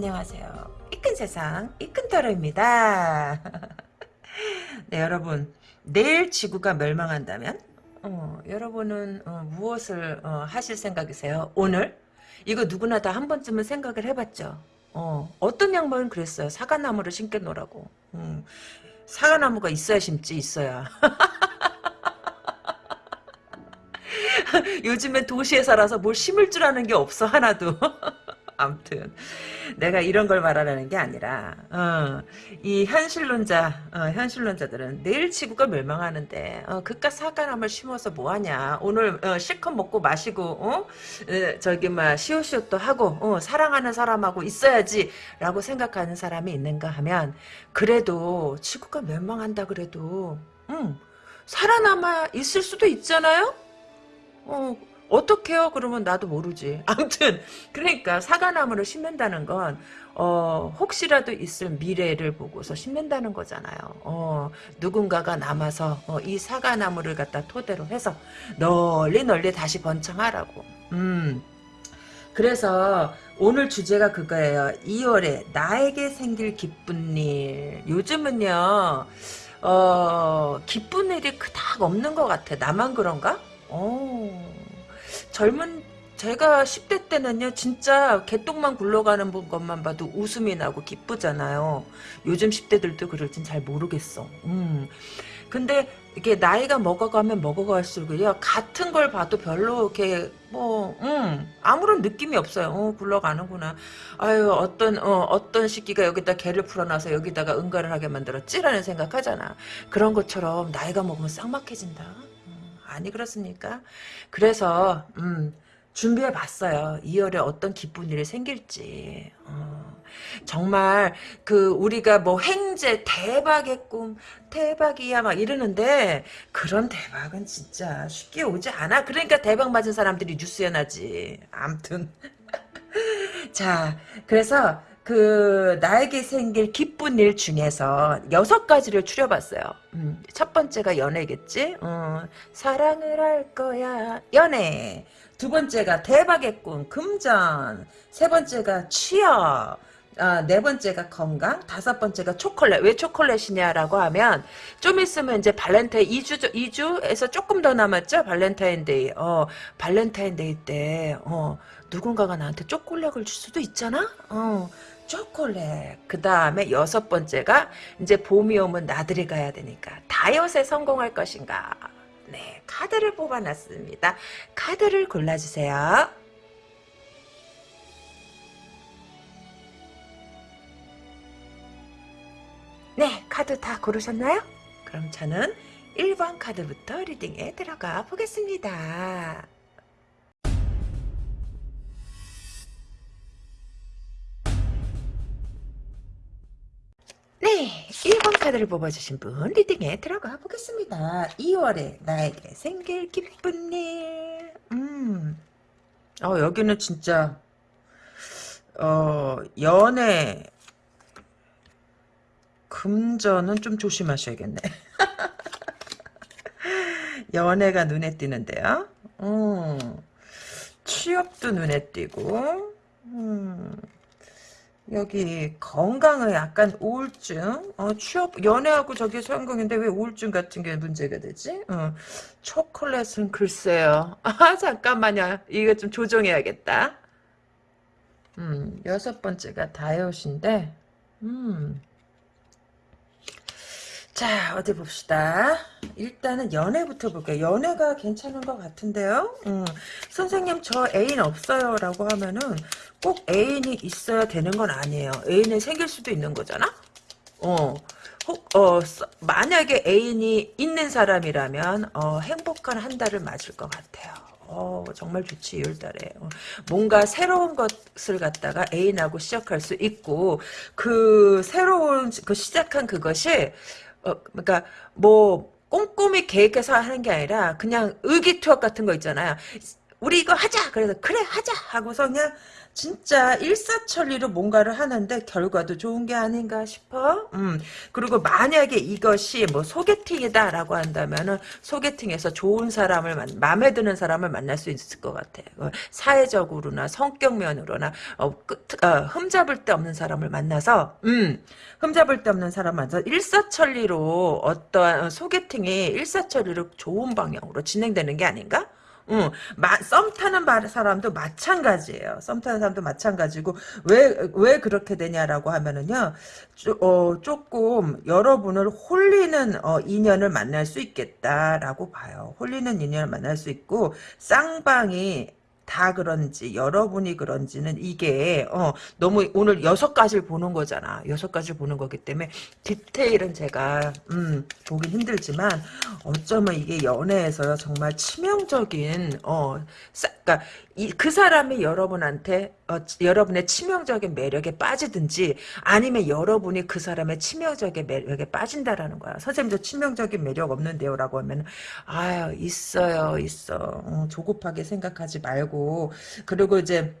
안녕하세요. 이큰 세상 이큰터로입니다. 네 여러분 내일 지구가 멸망한다면 어, 여러분은 어, 무엇을 어, 하실 생각이세요? 오늘? 이거 누구나 다 한 번쯤은 생각을 해봤죠. 어, 어떤 양반은 그랬어요. 사과나무를 심겨 놓으라고. 음, 사과나무가 있어야 심지 있어야. 요즘엔 도시에 살아서 뭘 심을 줄 아는 게 없어 하나도. 암튼 내가 이런 걸 말하려는 게 아니라 어, 이 현실론자 어, 현실론자들은 내일 지구가 멸망하는데 어, 그깟 사과나무를 심어서 뭐하냐 오늘 어, 실컷 먹고 마시고 어? 저기 막 시오시오도 하고 어, 사랑하는 사람하고 있어야지 라고 생각하는 사람이 있는가 하면 그래도 지구가 멸망한다 그래도 음, 살아남아 있을 수도 있잖아요 어, 어떻게요? 그러면 나도 모르지. 아무튼 그러니까 사과나무를 심는다는 건 어, 혹시라도 있을 미래를 보고서 심는다는 거잖아요. 어, 누군가가 남아서 어, 이 사과나무를 갖다 토대로 해서 널리 널리 다시 번창하라고. 음. 그래서 오늘 주제가 그거예요. 2월에 나에게 생길 기쁜 일. 요즘은요. 어, 기쁜 일이 그닥 없는 것 같아. 나만 그런가? 어. 젊은 제가 10대 때는요 진짜 개똥만 굴러가는 것만 봐도 웃음이 나고 기쁘잖아요. 요즘 10대들도 그럴진 잘 모르겠어. 음. 근데 이게 나이가 먹어가면 먹어갈수록요 같은 걸 봐도 별로 이렇게 뭐 음, 아무런 느낌이 없어요. 어, 굴러가는구나. 아유 어떤 어, 어떤 시기가 여기다 개를 풀어놔서 여기다가 응가를 하게 만들었지라는 생각하잖아. 그런 것처럼 나이가 먹으면 쌍막해진다 아니 그렇습니까? 그래서 음, 준비해 봤어요. 2월에 어떤 기쁜 일이 생길지. 어, 정말 그 우리가 뭐 행제 대박의 꿈 대박이야 막 이러는데 그런 대박은 진짜 쉽게 오지 않아. 그러니까 대박 맞은 사람들이 뉴스에 나지. 암튼 자 그래서 그 나에게 생길 기쁜 일 중에서 여섯 가지를 추려봤어요. 음, 첫 번째가 연애겠지. 어, 사랑을 할 거야 연애. 두 번째가 대박의 꿈 금전. 세 번째가 취업. 아, 네 번째가 건강, 다섯 번째가 초콜릿. 왜 초콜릿이냐라고 하면 좀 있으면 이제 발렌타인 2주 2주에서 조금 더 남았죠. 발렌타인데이. 어, 발렌타인데이 때 어, 누군가가 나한테 초콜릿을 줄 수도 있잖아. 어. 초콜릿. 그 다음에 여섯 번째가 이제 봄이 오면 나들이 가야 되니까 다이어트에 성공할 것인가. 네, 카드를 뽑아놨습니다. 카드를 골라주세요. 네, 카드 다 고르셨나요? 그럼 저는 1번 카드부터 리딩에 들어가 보겠습니다. 네, 1번 카드를 뽑아주신 분 리딩에 들어가 보겠습니다. 2월에 나에게 생길 기쁜 일. 음. 어, 여기는 진짜 어, 연애 금전은 좀 조심하셔야겠네. 연애가 눈에 띄는데요. 음. 취업도 눈에 띄고 음. 여기 건강을 약간 우울증, 어, 취업 연애하고 저기 성공인데 왜 우울증 같은 게 문제가 되지? 어, 초콜릿은 글쎄요. 아 잠깐만요. 이거 좀 조정해야겠다. 음, 여섯 번째가 다이어트인데, 음. 자 어디 봅시다. 일단은 연애부터 볼게요. 연애가 괜찮은 것 같은데요. 음, 선생님 저 애인 없어요 라고 하면은 꼭 애인이 있어야 되는 건 아니에요. 애인이 생길 수도 있는 거잖아. 어, 혹, 어, 만약에 애인이 있는 사람이라면 어, 행복한 한 달을 맞을 것 같아요. 어, 정말 좋지, 2월달에. 어, 뭔가 새로운 것을 갖다가 애인하고 시작할 수 있고, 그, 새로운, 그 시작한 그것이, 어, 그러니까 뭐 꼼꼼히 계획해서 하는 게 아니라 그냥 의기투합 같은 거 있잖아요. 우리 이거 하자 그래서 그래 하자 하고서 그냥 진짜 일사천리로 뭔가를 하는데 결과도 좋은 게 아닌가 싶어. 음. 그리고 만약에 이것이 뭐 소개팅이다라고 한다면은 소개팅에서 좋은 사람을 만, 마음에 드는 사람을 만날 수 있을 것 같아. 어, 사회적으로나 성격면으로나 어, 끝, 어, 흠잡을 데 없는 사람을 만나서 음. 흠잡을 데 없는 사람 만나서 일사천리로 어떠한 소개팅이 일사천리로 좋은 방향으로 진행되는 게 아닌가? 응, 마, 썸 타는 사람도 마찬가지예요. 썸 타는 사람도 마찬가지고 왜 왜 그렇게 되냐라고 하면은요, 조, 어, 조금 여러분을 홀리는 어, 인연을 만날 수 있겠다라고 봐요. 홀리는 인연을 만날 수 있고 쌍방이 다 그런지 여러분이 그런지는 이게 어 너무 오늘 여섯 가지를 보는 거잖아. 여섯 가지를 보는 거기 때문에 디테일은 제가 음 보기 힘들지만 어쩌면 이게 연애에서 정말 치명적인 어 그러니까 이, 그 사람이 여러분한테 어, 여러분의 치명적인 매력에 빠지든지 아니면 여러분이 그 사람의 치명적인 매력에 빠진다라는 거야. 선생님도 치명적인 매력 없는데요 라고 하면 아유 있어요 있어. 어, 조급하게 생각하지 말고. 그리고 이제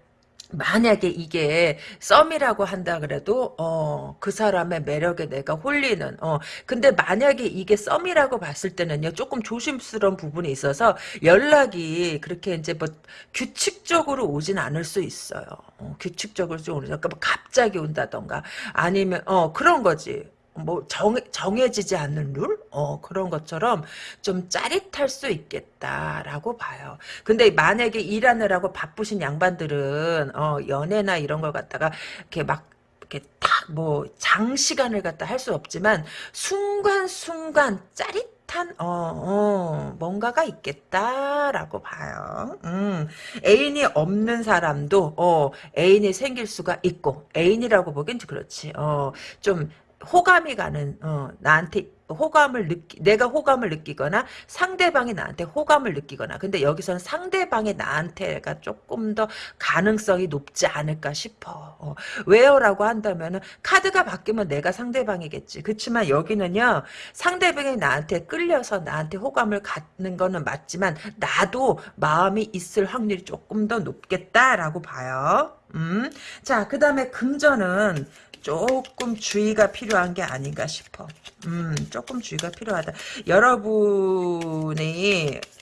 만약에 이게 썸이라고 한다 그래도 어 그 사람의 매력에 내가 홀리는 어 근데 만약에 이게 썸이라고 봤을 때는요 조금 조심스러운 부분이 있어서 연락이 그렇게 이제 뭐 규칙적으로 오진 않을 수 있어요. 어, 규칙적으로 좀 오는 그러니까 뭐 갑자기 온다던가 아니면 어 그런 거지 뭐 정, 정해지지 않는 룰? 어, 그런 것처럼 좀 짜릿할 수 있겠다라고 봐요. 근데 만약에 일하느라고 바쁘신 양반들은, 어, 연애나 이런 걸 갖다가 이렇게 막, 이렇게 딱 뭐 장시간을 갖다 할 수 없지만 순간순간 짜릿 한 어, 어, 뭔가가 있겠다라고 봐요. 음, 애인이 없는 사람도 어, 애인이 생길 수가 있고 애인이라고 보긴 그렇지. 어, 좀 호감이 가는 어, 나한테 호감을 느끼 내가 호감을 느끼거나 상대방이 나한테 호감을 느끼거나 근데 여기서는 상대방이 나한테가 조금 더 가능성이 높지 않을까 싶어. 어, 왜요라고 한다면은 카드가 바뀌면 내가 상대방이겠지. 그렇지만 여기는요 상대방이 나한테 끌려서 나한테 호감을 갖는 거는 맞지만 나도 마음이 있을 확률이 조금 더 높겠다라고 봐요 음. 자, 그 다음에 금전은 조금 주의가 필요한 게 아닌가 싶어. 음, 조금 주의가 필요하다. 여러분이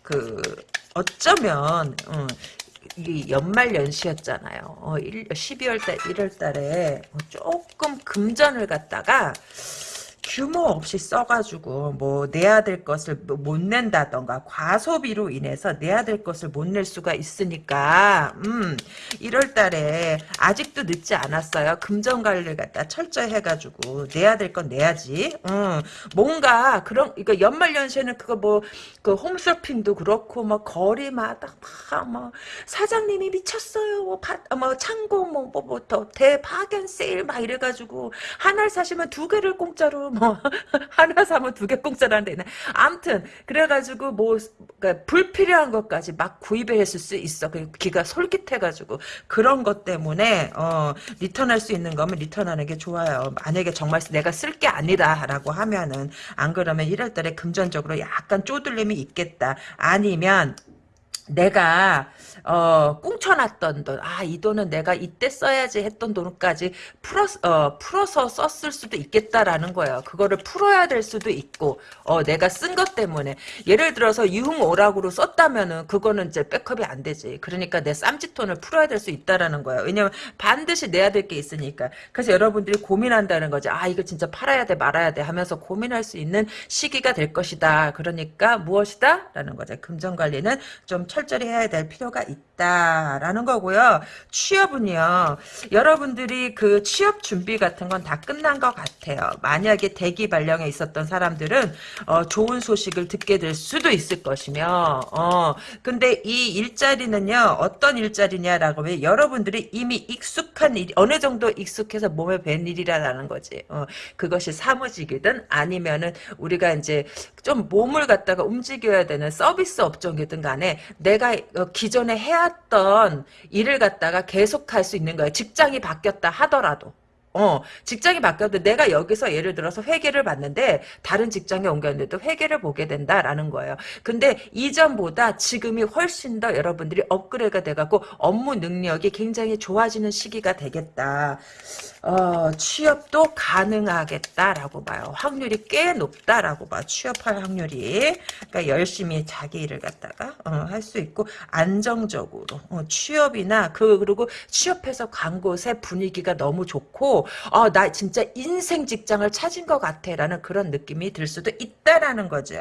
그 어쩌면 음, 이 연말 연시였잖아요. 어, 12월 달, 1월 달에 조금 금전을 갖다가 규모 없이 써가지고 뭐 내야 될 것을 못 낸다던가 과소비로 인해서 내야 될 것을 못 낼 수가 있으니까 음 1월달에 아직도 늦지 않았어요. 금전 관리를 갖다 철저히 해가지고 내야 될 건 내야지. 음 뭔가 그런 그러니까 연말연시에는 그거 뭐 그 홈쇼핑도 그렇고 뭐 거리마다 막뭐 사장님이 미쳤어요. 뭐, 파, 뭐 창고 뭐뭐부터 대파견 세일 막 이래가지고 하나를 사시면 두 개를 공짜로 뭐 하나 사면 두 개 공짜라는 데 있네. 암튼 그래가지고 뭐 그러니까 불필요한 것까지 막 구입을 했을 수 있어. 그 기가 솔깃해가지고 그런 것 때문에 어 리턴할 수 있는 거면 리턴하는 게 좋아요. 만약에 정말 내가 쓸 게 아니다 라고 하면은 안 그러면 1월달에 금전적으로 약간 쪼들림이 있겠다. 아니면 내가 어 꽁쳐놨던 돈, 아 이 돈은 내가 이때 써야지 했던 돈까지 풀어 어 풀어서 썼을 수도 있겠다라는 거예요. 그거를 풀어야 될 수도 있고, 어 내가 쓴 것 때문에 예를 들어서 유흥 오락으로 썼다면은 그거는 이제 백업이 안 되지. 그러니까 내 쌈짓돈을 풀어야 될 수 있다라는 거예요. 왜냐면 반드시 내야 될 게 있으니까. 그래서 여러분들이 고민한다는 거지. 아 이거 진짜 팔아야 돼 말아야 돼 하면서 고민할 수 있는 시기가 될 것이다. 그러니까 무엇이다? 라는 거죠. 금전 관리는 좀 철저히 해야 될 필요가 있 다라는 거고요. 취업은요. 여러분들이 그 취업 준비 같은 건 다 끝난 것 같아요. 만약에 대기 발령에 있었던 사람들은 어, 좋은 소식을 듣게 될 수도 있을 것이며 어, 근데 이 일자리는요. 어떤 일자리냐라고 하면 여러분들이 이미 익숙한 일 어느 정도 익숙해서 몸에 밴 일이라는 거지. 어, 그것이 사무직이든 아니면은 우리가 이제 좀 몸을 갖다가 움직여야 되는 서비스 업종이든 간에 내가 어, 기존에 해왔던 일을 갖다가 계속할 수 있는 거예요. 직장이 바뀌었다 하더라도. 어, 직장이 바뀌어도 내가 여기서 예를 들어서 회계를 봤는데 다른 직장에 옮겼는데도 회계를 보게 된다라는 거예요. 근데 이전보다 지금이 훨씬 더 여러분들이 업그레이드가 돼갖고 업무 능력이 굉장히 좋아지는 시기가 되겠다. 어, 취업도 가능하겠다라고 봐요. 확률이 꽤 높다라고 봐. 취업할 확률이. 그러니까 열심히 자기 일을 갖다가 어, 할 수 있고 안정적으로 어, 취업이나 그 그리고 취업해서 간 곳의 분위기가 너무 좋고 어, 나 진짜 인생 직장을 찾은 것 같아라는 그런 느낌이 들 수도 있다라는 거죠.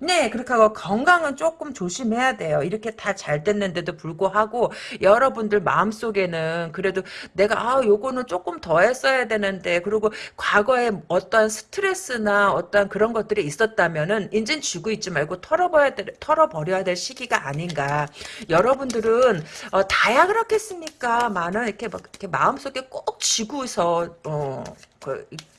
네, 그렇게 하고 건강은 조금 조심해야 돼요. 이렇게 다 잘 됐는데도 불구하고 여러분들 마음속에는 그래도 내가 아, 요거는 조금 더 했어야 되는데 그리고 과거에 어떤 스트레스나 어떤 그런 것들이 있었다면은 인젠 쥐고 있지 말고 털어버려야 될, 털어버려야 될 시기가 아닌가. 여러분들은 어, 다야 그렇겠습니까? 많은 이렇게 막 이렇게 마음속에 꼭 쥐고서 어, 그,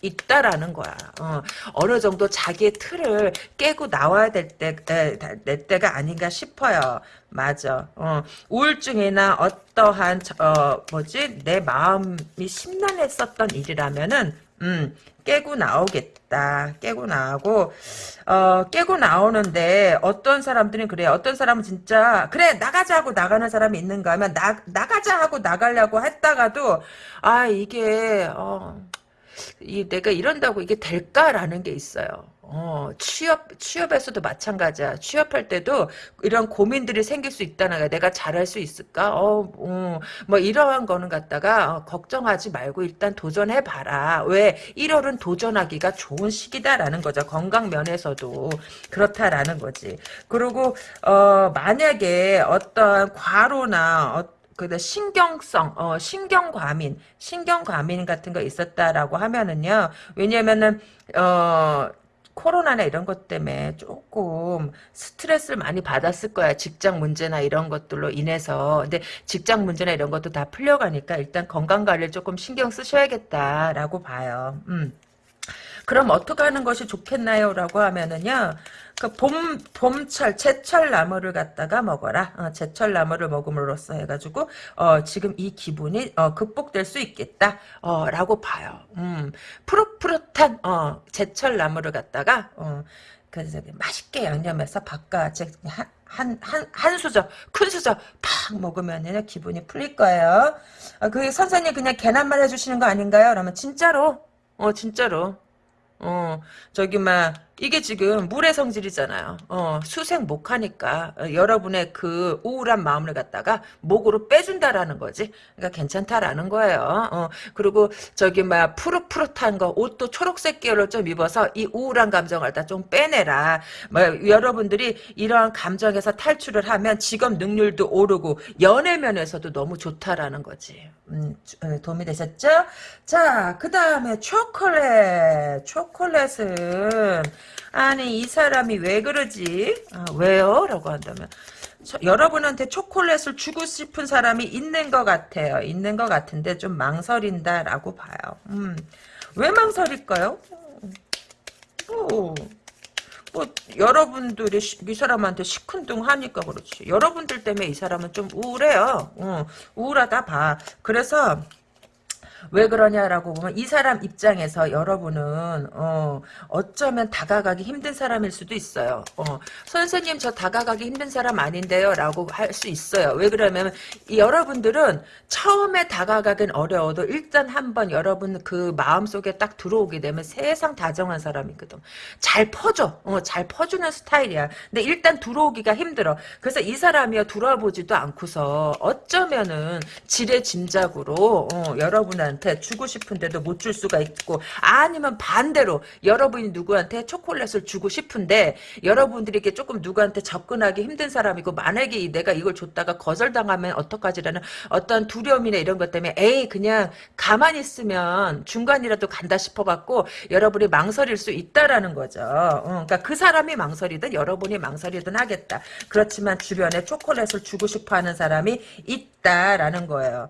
있다라는 거야. 어, 어느 정도 자기의 틀을 깨고 나와야 될 때, 에, 내 때가 아닌가 싶어요. 맞아. 어, 우울증이나 어떠한, 어, 뭐지, 내 마음이 심란했었던 일이라면은, 음, 깨고 나오겠다. 깨고 나오고, 어, 깨고 나오는데, 어떤 사람들은 그래요. 어떤 사람은 진짜, 그래, 나가자 하고 나가는 사람이 있는가 하면, 나, 나가자 하고 나가려고 했다가도, 아, 이게, 어, 이 내가 이런다고 이게 될까라는 게 있어요. 어, 취업, 취업에서도 마찬가지야. 취업할 때도 이런 고민들이 생길 수 있다는 거야. 내가 잘할 수 있을까? 어, 어, 뭐 이러한 거는 갖다가 어, 걱정하지 말고 일단 도전해봐라. 왜? 1월은 도전하기가 좋은 시기다라는 거죠. 건강 면에서도 그렇다라는 거지. 그리고, 어, 만약에 어떤 과로나 어, 그 신경성, 어, 신경과민, 신경과민 같은 거 있었다라고 하면은요. 왜냐면은 어. 코로나나 이런 것 때문에 조금 스트레스를 많이 받았을 거야. 직장 문제나 이런 것들로 인해서. 근데 직장 문제나 이런 것도 다 풀려가니까 일단 건강 관리를 조금 신경 쓰셔야겠다라고 봐요. 음. 그럼 어떻게 하는 것이 좋겠나요? 라고 하면은요. 그 봄, 봄철, 제철 나물을 갖다가 먹어라. 어, 제철 나물을 먹음으로써 해가지고, 어, 지금 이 기분이, 어, 극복될 수 있겠다. 어, 라고 봐요. 음, 푸릇푸릇한, 어, 제철 나물을 갖다가, 어, 그래서 맛있게 양념해서 바깥에 한, 한, 한, 한 수저, 큰 수저 팍 먹으면 기분이 풀릴 거예요. 어, 그 선생님 그냥 개난말 해주시는 거 아닌가요? 그러면 진짜로, 어, 진짜로. 어, 저기, 막, 이게 지금 물의 성질이잖아요. 어, 수생 목하니까 어, 여러분의 그 우울한 마음을 갖다가 목으로 빼준다라는 거지. 그러니까 괜찮다라는 거예요. 어, 그리고 저기 막 푸릇푸릇한 거 옷도 초록색 계열로 좀 입어서 이 우울한 감정을 다 좀 빼내라. 뭐 여러분들이 이러한 감정에서 탈출을 하면 직업 능률도 오르고 연애 면에서도 너무 좋다라는 거지. 음, 어, 도움이 되셨죠? 자, 그 다음에 초콜릿. 초콜릿은 아니 이 사람이 왜 그러지? 아, 왜요? 라고 한다면 저, 여러분한테 초콜릿을 주고 싶은 사람이 있는 것 같아요. 있는 것 같은데 좀 망설인다라고 봐요. 음, 왜 망설일까요? 어, 뭐 여러분들이 이 사람한테 시큰둥하니까 그렇지. 여러분들 때문에 이 사람은 좀 우울해요. 어, 우울하다 봐. 그래서 왜 그러냐라고 보면 이 사람 입장에서 여러분은 어, 어쩌면 다가가기 힘든 사람일 수도 있어요. 어, 선생님 저 다가가기 힘든 사람 아닌데요 라고 할 수 있어요. 왜 그러냐면 여러분들은 처음에 다가가긴 어려워도 일단 한번 여러분 그 마음속에 딱 들어오게 되면 세상 다정한 사람이거든. 잘 퍼줘. 어, 잘 퍼주는 스타일이야. 근데 일단 들어오기가 힘들어. 그래서 이 사람이요 들어보지도 않고서 어쩌면은 지레 짐작으로 어, 여러분한테 여러분한테 주고 싶은데도 못 줄 수가 있고 아니면 반대로 여러분이 누구한테 초콜릿을 주고 싶은데 여러분들에게 조금 누구한테 접근하기 힘든 사람이고 만약에 내가 이걸 줬다가 거절당하면 어떡하지라는 어떤 두려움이나 이런 것 때문에 에이 그냥 가만히 있으면 중간이라도 간다 싶어갖고 여러분이 망설일 수 있다라는 거죠. 어, 그러니까 그 사람이 망설이든 여러분이 망설이든 하겠다. 그렇지만 주변에 초콜릿을 주고 싶어하는 사람이 있다라는 거예요.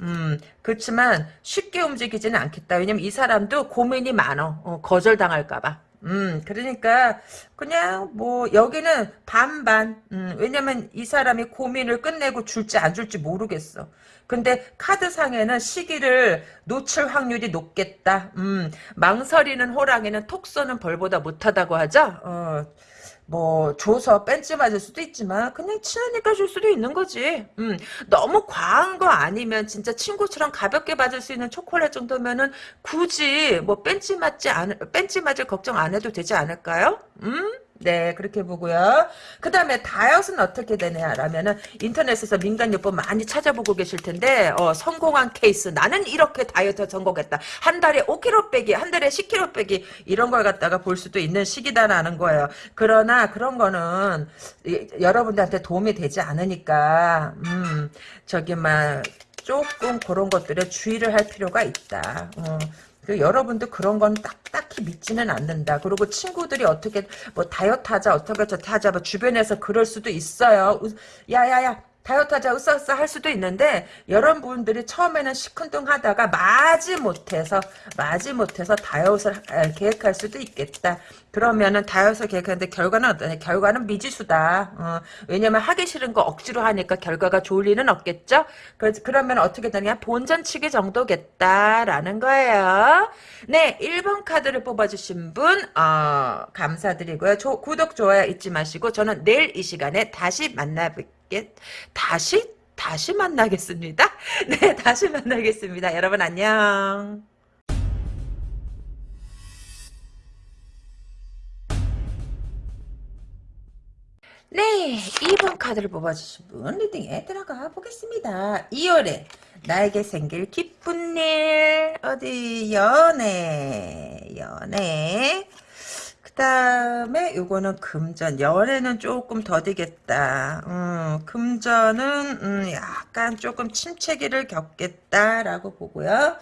음, 그렇지만 쉽게 움직이지는 않겠다. 왜냐면 이 사람도 고민이 많어. 어, 거절당할까봐. 음, 그러니까 그냥 뭐 여기는 반반. 음, 왜냐면 이 사람이 고민을 끝내고 줄지 안 줄지 모르겠어. 근데 카드상에는 시기를 놓칠 확률이 높겠다. 음, 망설이는 호랑이는 톡 쏘는 벌보다 못하다고 하죠. 어, 뭐 줘서 뺀지 맞을 수도 있지만 그냥 친하니까 줄 수도 있는 거지. 음, 너무 과한 거 아니면 진짜 친구처럼 가볍게 받을 수 있는 초콜릿 정도면은 굳이 뭐 뺀지 맞지 않 뺀지 맞을 걱정 안 해도 되지 않을까요? 음? 네, 그렇게 보고요. 그 다음에 다이어트는 어떻게 되냐라면은 인터넷에서 민간요법 많이 찾아보고 계실 텐데, 어, 성공한 케이스. 나는 이렇게 다이어트 성공했다. 한 달에 5kg 빼기, 한 달에 10kg 빼기, 이런 걸 갖다가 볼 수도 있는 시기다라는 거예요. 그러나 그런 거는 이, 여러분들한테 도움이 되지 않으니까, 음, 저기, 막, 조금 그런 것들에 주의를 할 필요가 있다. 어. 그 여러분도 그런 건 딱, 딱히 믿지는 않는다. 그리고 친구들이 어떻게 뭐 다이어트 하자 어떻게 저렇게 하자 뭐 주변에서 그럴 수도 있어요. 야야야 다이어트 하자 으쌰으쌰 할 수도 있는데 여러분들이 처음에는 시큰둥하다가 마지 못해서 마지 못해서 다이어트를 계획할 수도 있겠다. 그러면은 다이어트 계획하는데 결과는 어떠냐? 결과는 미지수다. 어, 왜냐면 하기 싫은 거 억지로 하니까 결과가 좋을 리는 없겠죠? 그, 그러면 어떻게 되냐? 본전치기 정도겠다라는 거예요. 네, 1번 카드를 뽑아주신 분 어, 감사드리고요. 조, 구독, 좋아요 잊지 마시고 저는 내일 이 시간에 다시 만나볼게요. 다시 다시 만나겠습니다. 네, 다시 만나겠습니다. 여러분 안녕. 네, 2번 카드를 뽑아주신 분 리딩에 들어가 보겠습니다. 2월에 나에게 생길 기쁜 일 어디 연애 연애 그 다음에 요거는 금전 연애는 조금 더디겠다 음, 금전은 음, 약간 조금 침체기를 겪겠다라고 보고요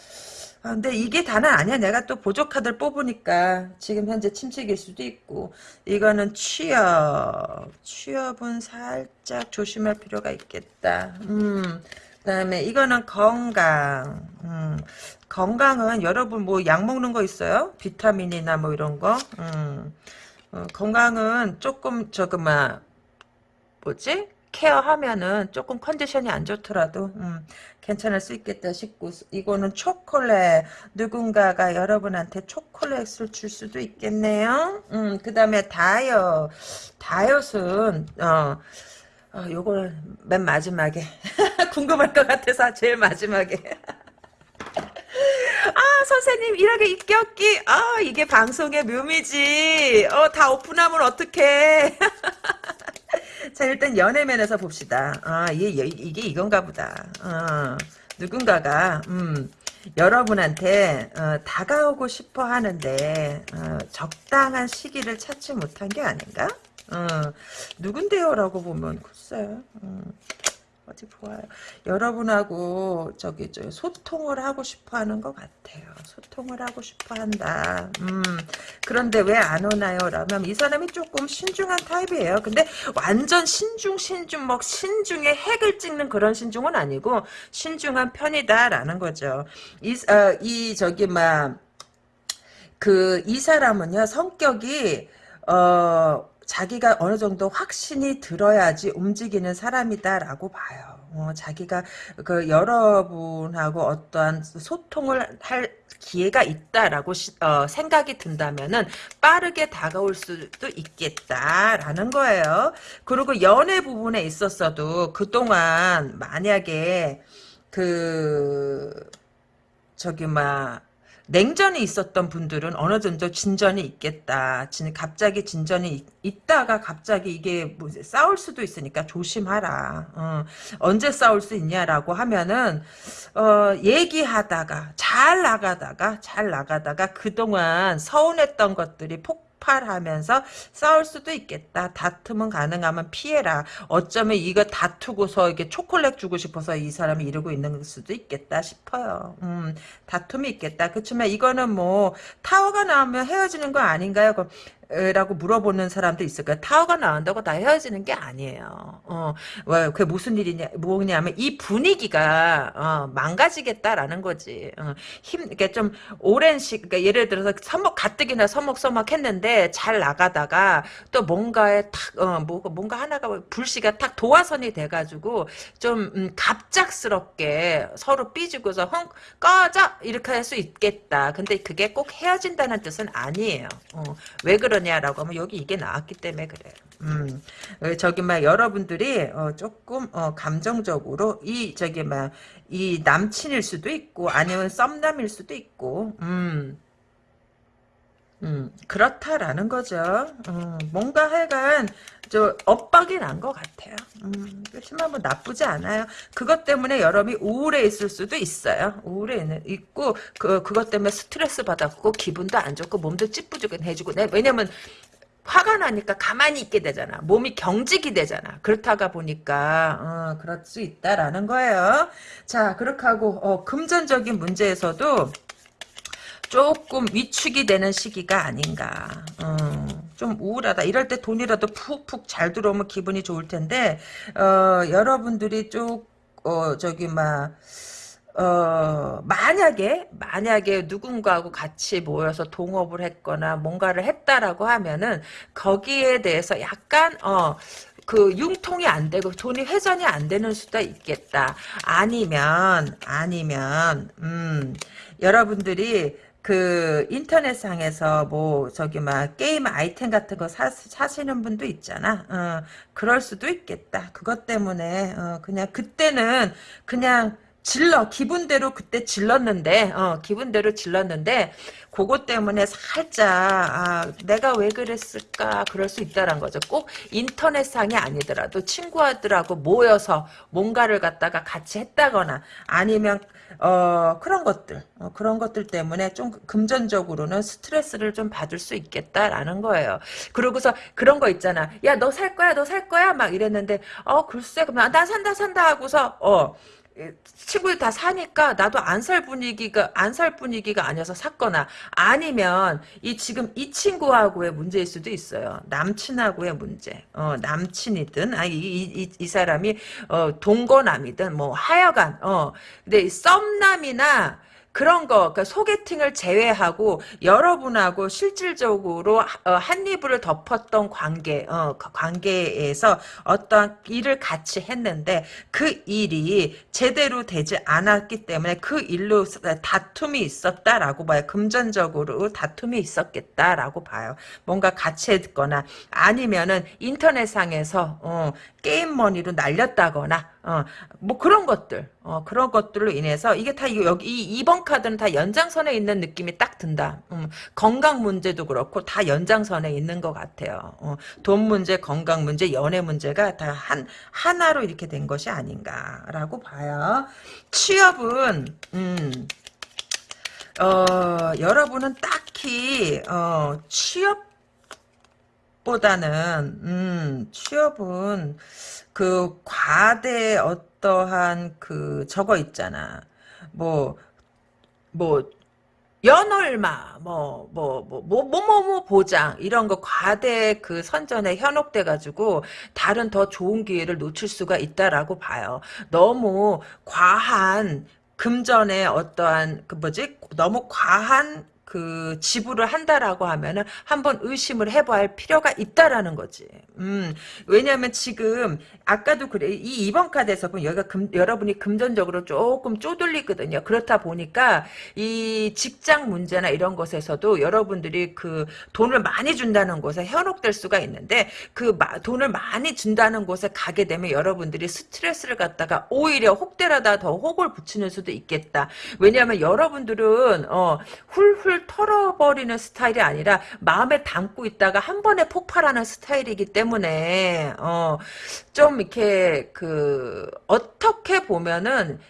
아, 근데 이게 다는 아니야. 내가 또 보조 카드를 뽑으니까 지금 현재 침체기일 수도 있고 이거는 취업. 취업은 살짝 조심할 필요가 있겠다. 음. 그 다음에 이거는 건강. 음. 건강은 여러분 뭐 약 먹는 거 있어요? 비타민이나 뭐 이런 거. 음. 어, 건강은 조금 저그 막 뭐지? 케어하면은 조금 컨디션이 안 좋더라도 음, 괜찮을 수 있겠다 싶고 이거는 초콜릿 누군가가 여러분한테 초콜릿을 줄 수도 있겠네요. 음, 그 다음에 다이어 다이어트는 어, 어 요거는 맨 마지막에 궁금할 것 같아서 제일 마지막에 아 선생님 이렇게 입격기 아 이게 방송의 묘미지 어 다 오픈하면 어떡해 자 일단 연애면에서 봅시다. 아 이게 이게 이건가 보다. 어, 누군가가 음, 여러분한테 어, 다가오고 싶어 하는데 어, 적당한 시기를 찾지 못한 게 아닌가? 어, 누군데요 라고 보면 글쎄. 음. 어디 보아요. 여러분하고 저기 저 소통을 하고 싶어하는 것 같아요. 소통을 하고 싶어한다. 음 그런데 왜 안 오나요? 라면 이 사람이 조금 신중한 타입이에요. 근데 완전 신중 신중 뭐 신중의 핵을 찍는 그런 신중은 아니고 신중한 편이다라는 거죠. 이, 어, 이 저기 막 그 이 사람은요 성격이 어 자기가 어느 정도 확신이 들어야지 움직이는 사람이다라고 봐요. 어, 자기가 그 여러분하고 어떠한 소통을 할 기회가 있다라고 시, 어, 생각이 든다면은 빠르게 다가올 수도 있겠다라는 거예요. 그리고 연애 부분에 있었어도 그동안 만약에 그 저기 막 냉전이 있었던 분들은 어느 정도 진전이 있겠다. 진, 갑자기 진전이 있, 다가 갑자기 이게 뭐 싸울 수도 있으니까 조심하라. 어, 언제 싸울 수 있냐라고 하면은 어, 얘기하다가 잘 나가다가 잘 나가다가 그동안 서운했던 것들이 폭 폭발하면서 싸울 수도 있겠다. 다툼은 가능하면 피해라. 어쩌면 이거 다투고서 이게 초콜릿 주고 싶어서 이 사람이 이러고 있는 수도 있겠다 싶어요. 음, 다툼이 있겠다. 그렇지만 이거는 뭐 타워가 나오면 헤어지는 거 아닌가요? 라고 물어보는 사람도 있을 거야. 타워가 나온다고 다 헤어지는 게 아니에요. 어, 왜, 그게 무슨 일이냐, 뭐냐면, 이 분위기가, 어, 망가지겠다라는 거지. 어, 힘, 이게 좀, 오랜 시, 그러니까 예를 들어서, 서먹, 가뜩이나 서먹서먹 했는데, 잘 나가다가, 또 뭔가에 탁, 어, 뭐, 뭔가 하나가, 불씨가 탁 도화선이 돼가지고, 좀, 음, 갑작스럽게 서로 삐지고서, 헝, 꺼져! 이렇게 할 수 있겠다. 근데 그게 꼭 헤어진다는 뜻은 아니에요. 어, 왜 그 러냐라고 하면 여기 이게 나왔기 때문에 그래요. 음, 어, 저기 막 여러분들이 어, 조금 어, 감정적으로 이 저기 막 이 남친일 수도 있고 아니면 썸남일 수도 있고 음. 음, 그렇다라는 거죠. 음, 뭔가 하여간, 저, 엇박이 난 것 같아요. 음, 그렇지만 뭐 나쁘지 않아요. 그것 때문에 여러분이 우울해 있을 수도 있어요. 우울해 있고, 그, 그것 때문에 스트레스 받았고, 기분도 안 좋고, 몸도 찌뿌둥해지고, 네, 왜냐면, 화가 나니까 가만히 있게 되잖아. 몸이 경직이 되잖아. 그렇다가 보니까 어, 그럴 수 있다라는 거예요. 자, 그렇게 하고 어, 금전적인 문제에서도 조금 위축이 되는 시기가 아닌가. 어, 좀 우울하다. 이럴 때 돈이라도 푹푹 잘 들어오면 기분이 좋을 텐데 어, 여러분들이 쭉 어, 저기 막 어, 만약에, 만약에 누군가하고 같이 모여서 동업을 했거나 뭔가를 했다라고 하면은, 거기에 대해서 약간, 어, 그 융통이 안 되고 돈이 회전이 안 되는 수도 있겠다. 아니면 아니면 음 여러분들이 그 인터넷상에서 뭐 저기 막 게임 아이템 같은 거 사, 사시는 분도 있잖아. 어, 그럴 수도 있겠다. 그것 때문에 어, 그냥 그때는 그냥 질러 기분대로 그때 질렀는데 어 기분대로 질렀는데 그것 때문에 살짝 아 내가 왜 그랬을까 그럴 수 있다란 거죠 꼭 인터넷상이 아니더라도 친구들하고 모여서 뭔가를 갖다가 같이 했다거나 아니면 어 그런 것들 어, 그런 것들 때문에 좀 금전적으로는 스트레스를 좀 받을 수 있겠다라는 거예요. 그러고서 그런 거 있잖아 야 너 살 거야 너 살 거야? 막 이랬는데 어 글쎄 그러면 나 산다 산다 하고서 어 친구들 다 사니까 나도 안 살 분위기가 안 살 분위기가 아니어서 샀거나 아니면 이 지금 이 친구하고의 문제일 수도 있어요. 남친하고의 문제. 어, 남친이든 아이 이, 이, 이 사람이 어, 동거남이든 뭐 하여간 어 근데 썸남이나 그런 거, 그러니까 소개팅을 제외하고 여러분하고 실질적으로 어, 한 이불을 덮었던 관계, 어, 그 관계에서 어떤 일을 같이 했는데 그 일이 제대로 되지 않았기 때문에 그 일로 다툼이 있었다라고 봐요. 금전적으로 다툼이 있었겠다라고 봐요. 뭔가 같이 했거나 아니면은 인터넷상에서 어, 게임 머니로 날렸다거나 어, 뭐 그런 것들, 어, 그런 것들로 인해서 이게 다 여기 이 2번 카드는 다 연장선에 있는 느낌이 딱 든다. 음, 건강 문제도 그렇고 다 연장선에 있는 것 같아요. 어, 돈 문제, 건강 문제, 연애 문제가 다 한 하나로 이렇게 된 것이 아닌가라고 봐요. 취업은 음, 어, 여러분은 딱히 어, 취업 보다는 음, 취업은 그 과대 어 떠한 그 저거 있잖아. 뭐 뭐 연얼마 뭐 뭐 뭐 뭐 뭐뭐 보장 이런 거 과대 그 선전에 현혹돼 가지고 다른 더 좋은 기회를 놓칠 수가 있다라고 봐요. 너무 과한 금전의 어떠한 그 뭐지 너무 과한 그 지불을 한다라고 하면은 한번 의심을 해봐야 할 필요가 있다라는 거지. 음, 왜냐하면 지금 아까도 그래 이 2번 카드에서 보면 여기가 금, 여러분이 금전적으로 조금 쪼들리거든요. 그렇다 보니까 이 직장 문제나 이런 것에서도 여러분들이 그 돈을 많이 준다는 곳에 현혹될 수가 있는데 그 마, 돈을 많이 준다는 곳에 가게 되면 여러분들이 스트레스를 갖다가 오히려 혹대라다 더 혹을 붙이는 수도 있겠다. 왜냐하면 여러분들은 어, 훌훌 털어버리는 스타일이 아니라 마음에 담고 있다가 한 번에 폭발하는 스타일이기 때문에 어, 좀 이렇게 그 어떻게 보면은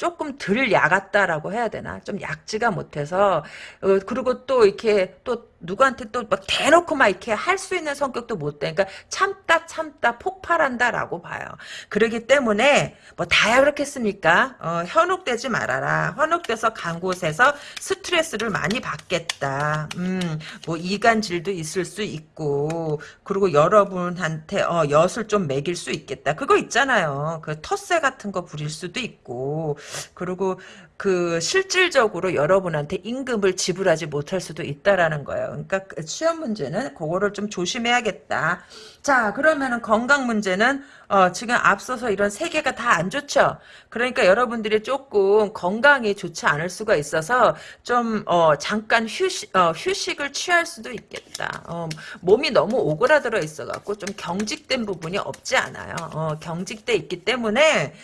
조금 덜 야갔다라고 해야 되나? 좀 약지가 못해서 어, 그리고 또 이렇게 또 누구한테 또 막 대놓고 막 이렇게 할 수 있는 성격도 못 돼. 그러니까 참다 참다 폭발한다라고 봐요. 그러기 때문에 뭐 다야 그렇겠습니까? 어, 현혹되지 말아라. 현혹돼서 간 곳에서 스트레스를 많이 받겠다. 음, 뭐 이간질도 있을 수 있고 그리고 여러분한테 어, 엿을 좀 매길 수 있겠다. 그거 있잖아요. 그 텃세 같은 거 부릴 수도 있고 그리고 그 실질적으로 여러분한테 임금을 지불하지 못할 수도 있다라는 거예요. 그러니까 그 취업 문제는 그거를 좀 조심해야겠다. 자, 그러면은 건강 문제는 어, 지금 앞서서 이런 세 개가 다 안 좋죠. 그러니까 여러분들이 조금 건강이 좋지 않을 수가 있어서 좀 어, 잠깐 휴식 어, 휴식을 취할 수도 있겠다. 어, 몸이 너무 오그라들어 있어 갖고 좀 경직된 부분이 없지 않아요. 어, 경직돼 있기 때문에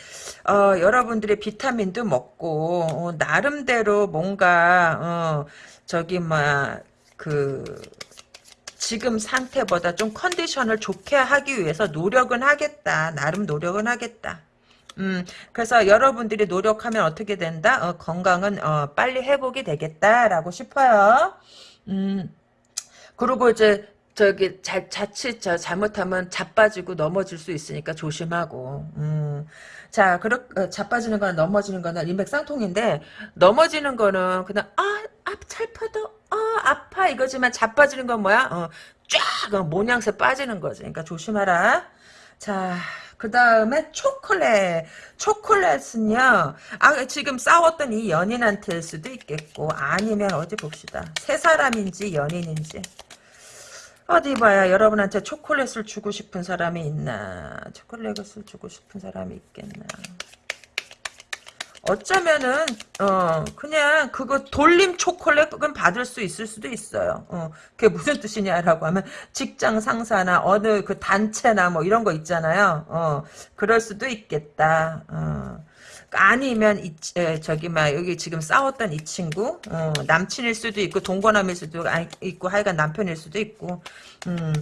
어, 여러분들이 비타민도 먹고 어, 나름대로 뭔가 어, 저기 뭐그 지금 상태보다 좀 컨디션을 좋게 하기 위해서 노력은 하겠다. 나름 노력은 하겠다. 음, 그래서 여러분들이 노력하면 어떻게 된다? 어, 건강은 어, 빨리 회복이 되겠다라고 싶어요. 음, 그리고 이제 저기 자, 자칫 저 잘못하면 자빠지고 넘어질 수 있으니까 조심하고. 음. 자, 그렇 어, 자빠지는 거나 넘어지는 거나 일맥상통인데 넘어지는 거는 그냥 아, 앞 찰파도 아, 아파 이거지만 자빠지는 건 뭐야? 어, 쫙 어, 모양새 빠지는 거지. 그러니까 조심하라. 자, 그 다음에 초콜릿. 초콜릿은요, 아, 지금 싸웠던 이 연인한테일 수도 있겠고, 아니면 어디 봅시다. 세 사람인지 연인인지. 어디 봐야 여러분한테 초콜릿을 주고 싶은 사람이 있나. 초콜릿을 주고 싶은 사람이 있겠나. 어쩌면은 어 그냥 그거 돌림 초콜릿은 받을 수 있을 수도 있어요. 어 그게 무슨 뜻이냐라고 하면 직장 상사나 어느 그 단체나 뭐 이런 거 있잖아요. 어 그럴 수도 있겠다. 어. 아니면 이, 에, 저기 막 여기 지금 싸웠던 이 친구 어, 남친일 수도 있고 동거남일 수도 있고 하여간 남편일 수도 있고. 음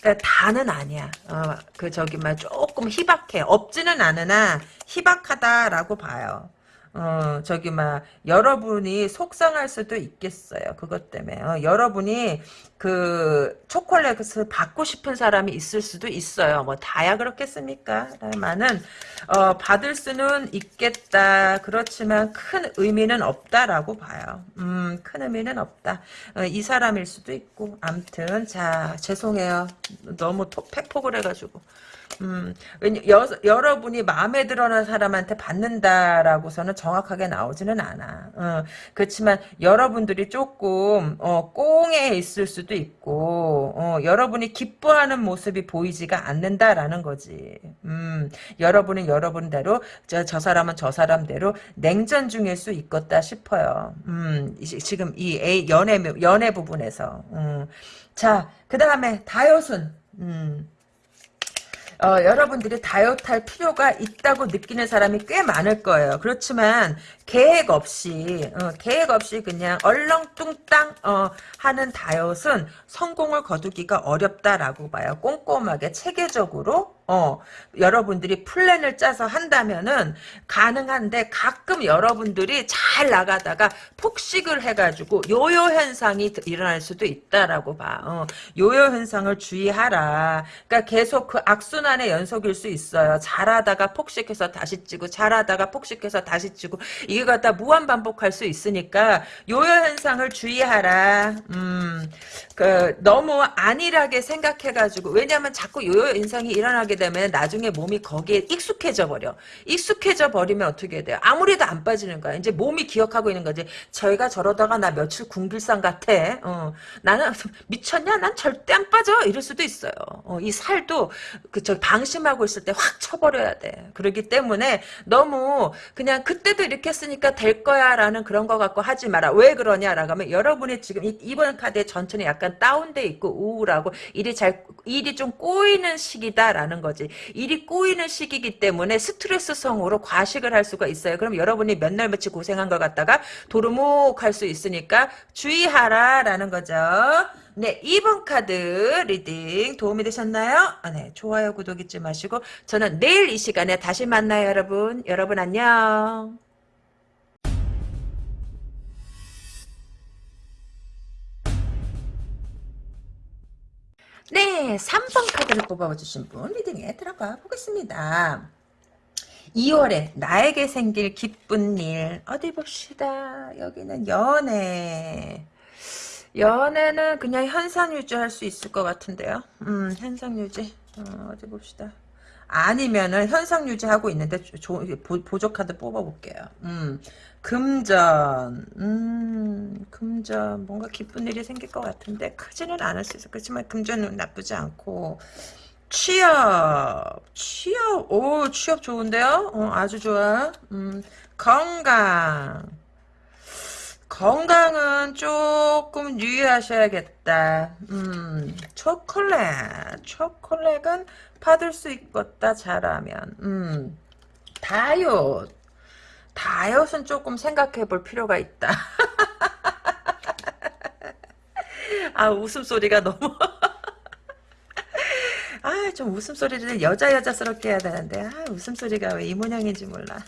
그러니까 다는 아니야. 어, 그 저기 막 조금 희박해. 없지는 않으나 희박하다라고 봐요 어, 저기, 막, 여러분이 속상할 수도 있겠어요. 그것 때문에. 어, 여러분이 그, 초콜릿을 받고 싶은 사람이 있을 수도 있어요. 뭐, 다야 그렇겠습니까? 다만은, 어, 받을 수는 있겠다. 그렇지만 큰 의미는 없다라고 봐요. 음, 큰 의미는 없다. 어, 이 사람일 수도 있고. 암튼, 자, 죄송해요. 너무 토, 팩폭을 해가지고. 음, 여, 여러분이 마음에 들어는 사람한테 받는다라고서는 정확하게 나오지는 않아. 어, 그렇지만 여러분들이 조금, 어, 꽁에 있을 수도 있고, 어, 여러분이 기뻐하는 모습이 보이지가 않는다라는 거지. 음, 여러분은 여러분대로, 저, 저 사람은 저 사람대로 냉전 중일 수 있겠다 싶어요. 음, 지금 이 A, 연애, 연애 부분에서. 음. 자, 그 다음에 다효순. 음. 어, 여러분들이 다이어트할 필요가 있다고 느끼는 사람이 꽤 많을 거예요. 그렇지만 계획 없이 어, 계획 없이 그냥 얼렁뚱땅 어, 하는 다이어트는 성공을 거두기가 어렵다라고 봐요. 꼼꼼하게 체계적으로 어, 여러분들이 플랜을 짜서 한다면은 가능한데 가끔 여러분들이 잘 나가다가 폭식을 해가지고 요요 현상이 일어날 수도 있다라고 봐. 어, 요요 현상을 주의하라. 그러니까 계속 그 악순환의 연속일 수 있어요. 잘하다가 폭식해서 다시 찌고 잘하다가 폭식해서 다시 찌고 이게 갖다 무한 반복할 수 있으니까 요요 현상을 주의하라. 음, 그 너무 안일하게 생각해가지고 왜냐하면 자꾸 요요 현상이 일어나게 되면 나중에 몸이 거기에 익숙해져 버려. 익숙해져 버리면 어떻게 돼요? 아무래도 안 빠지는 거야. 이제 몸이 기억하고 있는 거지. 저희가 저러다가 나 며칠 궁길상 같아. 어, 나는 미쳤냐? 난 절대 안 빠져. 이럴 수도 있어요. 어, 이 살도 그저 방심하고 있을 때 확 쳐버려야 돼. 그렇기 때문에 너무 그냥 그때도 이렇게 했으니까 될 거야라는 그런 거 갖고 하지 마라. 왜 그러냐라고 하면 여러분이 지금 이번 카드에 전천이 약간 다운돼 있고 우울하고 일이 잘 일이 좀 꼬이는 시기다라는 거지. 일이 꼬이는 시기이기 때문에 스트레스성으로 과식을 할 수가 있어요. 그럼 여러분이 몇 날 며칠 고생한 걸 갖다가 도루묵할 수 있으니까 주의하라라는 거죠. 네, 2번 카드 reading 도움이 되셨나요? 아, 네, 좋아요, 구독 잊지 마시고 저는 내일 이 시간에 다시 만나요, 여러분. 여러분 안녕. 네, 3번 카드를 뽑아주신 분 리딩에 들어가 보겠습니다. 2월에 나에게 생길 기쁜 일 어디 봅시다. 여기는 연애. 연애는 그냥 현상 유지할 수 있을 것 같은데요. 음, 현상 유지. 어, 디 봅시다. 아니면은 현상 유지하고 있는데 조, 보, 보조 카드 뽑아볼게요. 음, 금전, 음, 금전 뭔가 기쁜 일이 생길 것 같은데 크지는 않을 수 있어. 그렇지만 금전은 나쁘지 않고 취업, 취업, 오 취업 좋은데요? 어, 아주 좋아. 음, 건강. 건강은 조금 유의하셔야겠다. 음, 초콜릿. 초콜릿은 받을 수 있겠다, 잘하면. 음, 다이어트. 다이어트는 조금 생각해 볼 필요가 있다. 아, 웃음소리가 너무. 아, 좀 웃음소리를 여자 여자스럽게 해야 되는데, 아, 웃음소리가 왜 이 모양인지 몰라.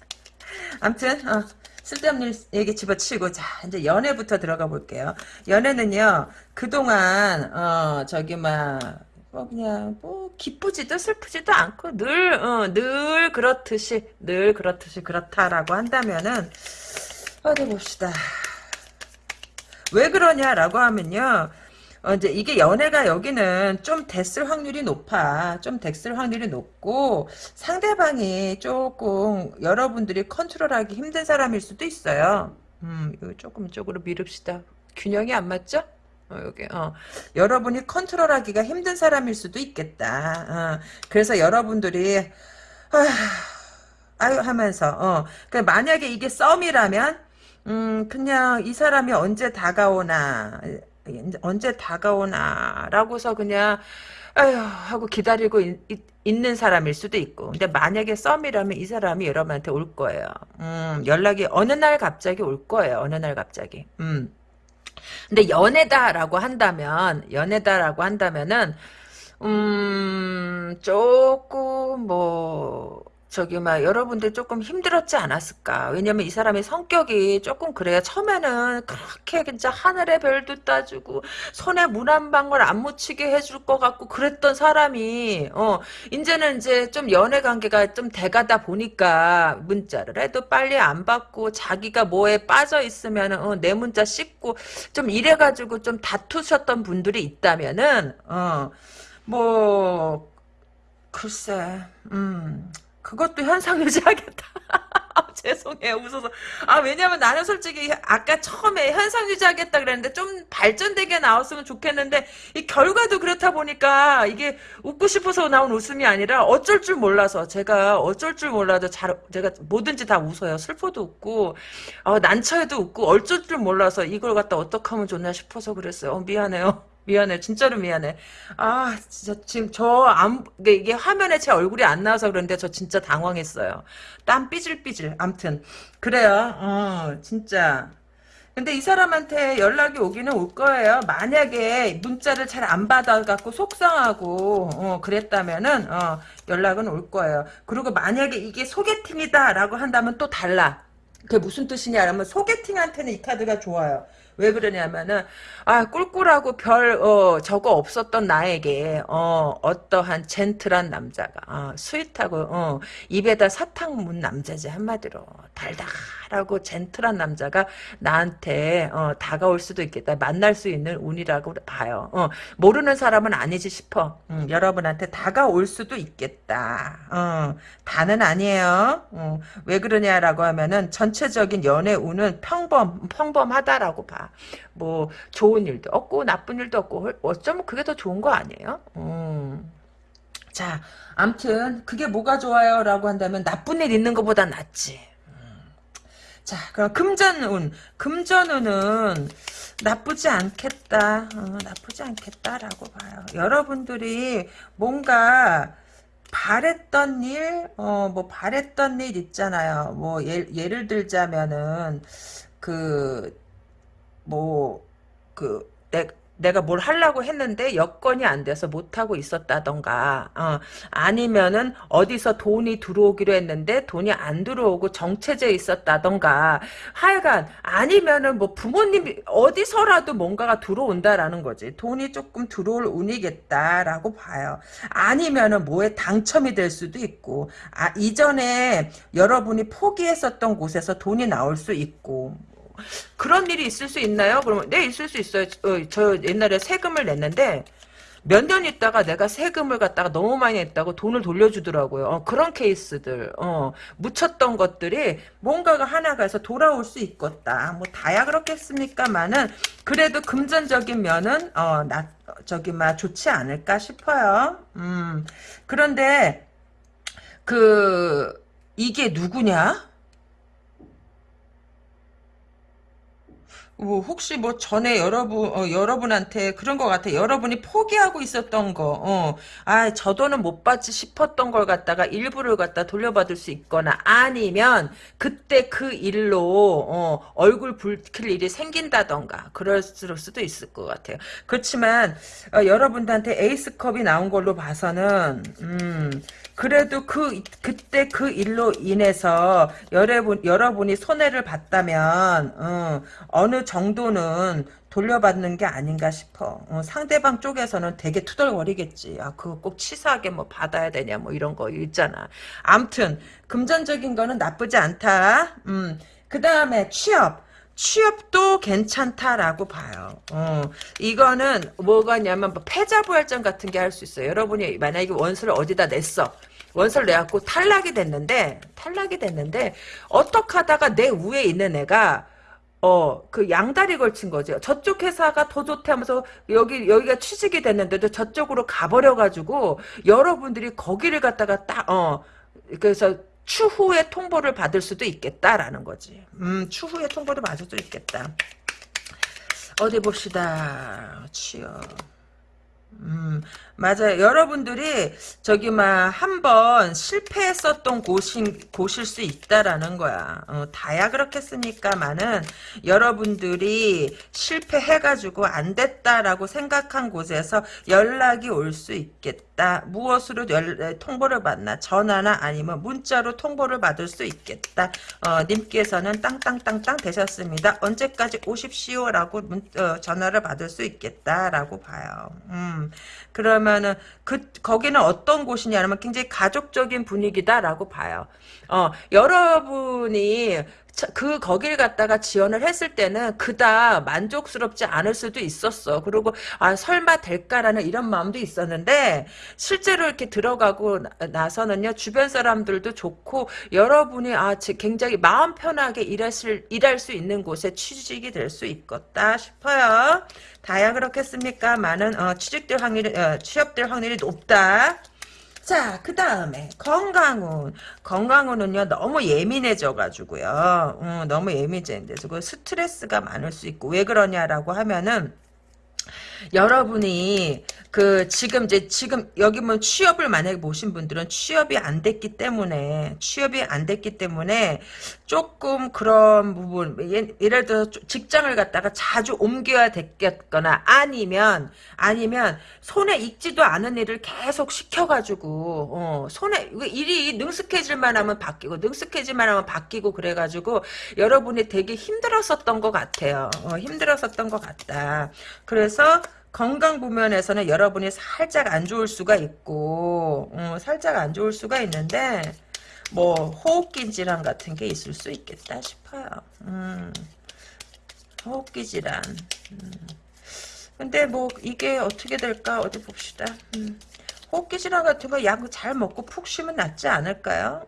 암튼, 어, 쓸데없는 얘기 집어치고 자 이제 연애부터 들어가 볼게요. 연애는요 그동안 어 저기 막뭐 그냥 뭐 기쁘지도 슬프지도 않고 늘늘 어, 늘 그렇듯이 늘 그렇듯이 그렇다라고 한다면은 어디 봅시다. 왜 그러냐라고 하면요. 어, 이제 이게 연애가 여기는 좀 됐을 확률이 높아. 좀 됐을 확률이 높고 상대방이 조금 여러분들이 컨트롤하기 힘든 사람일 수도 있어요. 음, 이거 조금 이쪽으로 미룹시다. 균형이 안 맞죠? 어, 여기, 어. 여러분이 컨트롤하기가 힘든 사람일 수도 있겠다. 어. 그래서 여러분들이 아, 아유 하면서 어. 그 만약에 이게 썸이라면 음, 그냥 이 사람이 언제 다가오나 언제 다가오나라고서 그냥 아휴 하고 기다리고 있, 는 사람일 수도 있고. 근데 만약에 썸이라면 이 사람이 여러분한테 올 거예요. 음, 연락이 어느 날 갑자기 올 거예요. 어느 날 갑자기. 음. 근데 연애다라고 한다면 연애다라고 한다면은 음 조금 뭐 저기 막 여러분들 조금 힘들었지 않았을까? 왜냐면 이 사람의 성격이 조금 그래요. 처음에는 그렇게 진짜 하늘의 별도 따주고 손에 물 한 방울 안 묻히게 해줄 것 같고 그랬던 사람이 어 이제는 이제 좀 연애 관계가 좀 돼가다 보니까 문자를 해도 빨리 안 받고 자기가 뭐에 빠져 있으면 어, 내 문자 씻고 좀 이래가지고 좀 다투셨던 분들이 있다면은 어뭐 글쎄 음 그것도 현상 유지하겠다. 죄송해요. 웃어서. 아, 왜냐면 나는 솔직히 아까 처음에 현상 유지하겠다 그랬는데 좀 발전되게 나왔으면 좋겠는데 이 결과도 그렇다 보니까 이게 웃고 싶어서 나온 웃음이 아니라 어쩔 줄 몰라서 제가 어쩔 줄 몰라도 잘 제가 뭐든지 다 웃어요. 슬퍼도 웃고 어, 난처해도 웃고 어쩔 줄 몰라서 이걸 갖다 어떻게 하면 좋나 싶어서 그랬어요. 어, 미안해요. 미안해. 진짜로 미안해. 아, 진짜 지금 저 안, 이게 화면에 제 얼굴이 안 나와서 그런데 저 진짜 당황했어요. 땀 삐질삐질. 암튼. 그래요. 어, 진짜. 근데 이 사람한테 연락이 오기는 올 거예요. 만약에 문자를 잘 안 받아갖고 속상하고, 어, 그랬다면은, 어, 연락은 올 거예요. 그리고 만약에 이게 소개팅이다라고 한다면 또 달라. 그게 무슨 뜻이냐면 소개팅한테는 이 카드가 좋아요. 왜 그러냐면은 아 꿀꿀하고 별 어, 저거 없었던 나에게 어, 어떠한 젠틀한 남자가 어, sweet하고 어, 입에다 사탕 문 남자지 한마디로. 달달하고 젠틀한 남자가 나한테 어, 다가올 수도 있겠다. 만날 수 있는 운이라고 봐요. 어, 모르는 사람은 아니지 싶어. 음, 여러분한테 다가올 수도 있겠다. 어, 다는 아니에요. 어, 왜 그러냐라고 하면은 전체적인 연애 운은 평범 평범하다라고 봐뭐 좋은 일도 없고 나쁜 일도 없고 어쩌면 그게 더 좋은 거 아니에요? 음. 자, 암튼 그게 뭐가 좋아요? 라고 한다면 나쁜 일 있는 것보다 낫지. 음. 자, 그럼 금전운. 금전운은 나쁘지 않겠다. 어, 나쁘지 않겠다라고 봐요. 여러분들이 뭔가 바랬던 일, 어, 뭐, 바랬던 일 있잖아요. 뭐, 예, 예를 들자면은, 그, 뭐, 그, 내, 내가 뭘 하려고 했는데 여건이 안 돼서 못하고 있었다던가 어, 아니면은 어디서 돈이 들어오기로 했는데 돈이 안 들어오고 정체돼 있었다던가 하여간 아니면은 뭐 부모님이 어디서라도 뭔가가 들어온다라는 거지. 돈이 조금 들어올 운이겠다라고 봐요. 아니면은 뭐에 당첨이 될 수도 있고 아 이전에 여러분이 포기했었던 곳에서 돈이 나올 수 있고 그런 일이 있을 수 있나요? 그러면 네 있을 수 있어요. 어, 저 옛날에 세금을 냈는데 몇 년 있다가 내가 세금을 갖다가 너무 많이 냈다고 돈을 돌려주더라고요. 어, 그런 케이스들 어, 묻혔던 것들이 뭔가가 하나가 해서 돌아올 수 있겠다. 뭐 다야 그렇겠습니까만은 그래도 금전적인 면은 어, 나, 저기 막 좋지 않을까 싶어요. 음, 그런데 그 이게 누구냐? 뭐 혹시 뭐 전에 여러분 어, 여러분한테 그런 것 같아 여러분이 포기하고 있었던 거, 어, 아저 돈은 못 받지 싶었던 걸 갖다가 일부를 갖다 돌려받을 수 있거나 아니면 그때 그 일로 어, 얼굴 붉힐 일이 생긴다던가 그럴 수도 있을 것 같아요. 그렇지만 어, 여러분들한테 에이스컵이 나온 걸로 봐서는 음, 그래도 그 그때 그 일로 인해서 여러분 여러분이 손해를 봤다면 어, 어느 정도는 돌려받는 게 아닌가 싶어. 어, 상대방 쪽에서는 되게 투덜거리겠지. 아, 그거 꼭 치사하게 뭐 받아야 되냐, 뭐 이런 거 있잖아. 암튼, 금전적인 거는 나쁘지 않다. 음, 그 다음에 취업. 취업도 괜찮다라고 봐요. 어, 이거는 뭐가냐면 뭐 패자부활전 같은 게 할 수 있어요. 여러분이 만약에 원서를 어디다 냈어. 원서를 내갖고 탈락이 됐는데 탈락이 됐는데 어떻게 하다가 내 위에 있는 애가 어, 그 양다리 걸친 거죠. 저쪽 회사가 더 좋대 하면서 여기, 여기가 취직이 됐는데도 저쪽으로 가버려가지고 여러분들이 거기를 갖다가 딱, 어, 그래서 추후에 통보를 받을 수도 있겠다라는 거지. 음, 추후에 통보를 받을 수도 있겠다. 어디 봅시다. 취업. 음, 맞아요. 여러분들이 저기 막 한번 실패했었던 곳인 곳일 수 있다라는 거야. 어, 다야 그렇겠습니까만은 여러분들이 실패해가지고 안 됐다라고 생각한 곳에서 연락이 올 수 있겠다. 무엇으로 연, 통보를 받나? 전화나 아니면 문자로 통보를 받을 수 있겠다. 어, 님께서는 땅땅땅땅 되셨습니다. 언제까지 오십시오라고 문, 어, 전화를 받을 수 있겠다라고 봐요. 음, 그러면은 그 거기는 어떤 곳이냐면 굉장히 가족적인 분위기다라고 봐요. 어, 여러분이 그 거길 갔다가 지원을 했을 때는 그다 만족스럽지 않을 수도 있었어. 그리고 아 설마 될까라는 이런 마음도 있었는데 실제로 이렇게 들어가고 나, 서는요 주변 사람들도 좋고 여러분이 아 굉장히 마음 편하게 일하실 일할 수 있는 곳에 취직이 될 수 있겠다 싶어요. 다야 그렇겠습니까? 많은 어, 취직될 확률이 어, 취업될 확률이 높다. 자, 그 다음에 건강운. 건강운은요, 너무 예민해져가지고요. 음, 너무 예민해져서 스트레스가 많을 수 있고, 왜 그러냐라고 하면은, 여러분이 그 지금 이제 지금 여기 뭐 취업을 만약에 보신 분들은 취업이 안 됐기 때문에 취업이 안 됐기 때문에 조금 그런 부분 예를 들어 직장을 갖다가 자주 옮겨야 됐겠거나 아니면 아니면 손에 익지도 않은 일을 계속 시켜가지고 어, 손에 일이 능숙해질만 하면 바뀌고 능숙해질만 하면 바뀌고 그래가지고 여러분이 되게 힘들었었던 것 같아요. 어, 힘들었었던 것 같다. 그래서 건강 부면에서는 여러분이 살짝 안 좋을 수가 있고 음, 살짝 안 좋을 수가 있는데 뭐 호흡기 질환 같은 게 있을 수 있겠다 싶어요. 음, 호흡기 질환. 음. 근데 뭐 이게 어떻게 될까 어디 봅시다. 음. 호흡기 질환 같은 거 약 잘 먹고 푹 쉬면 낫지 않을까요?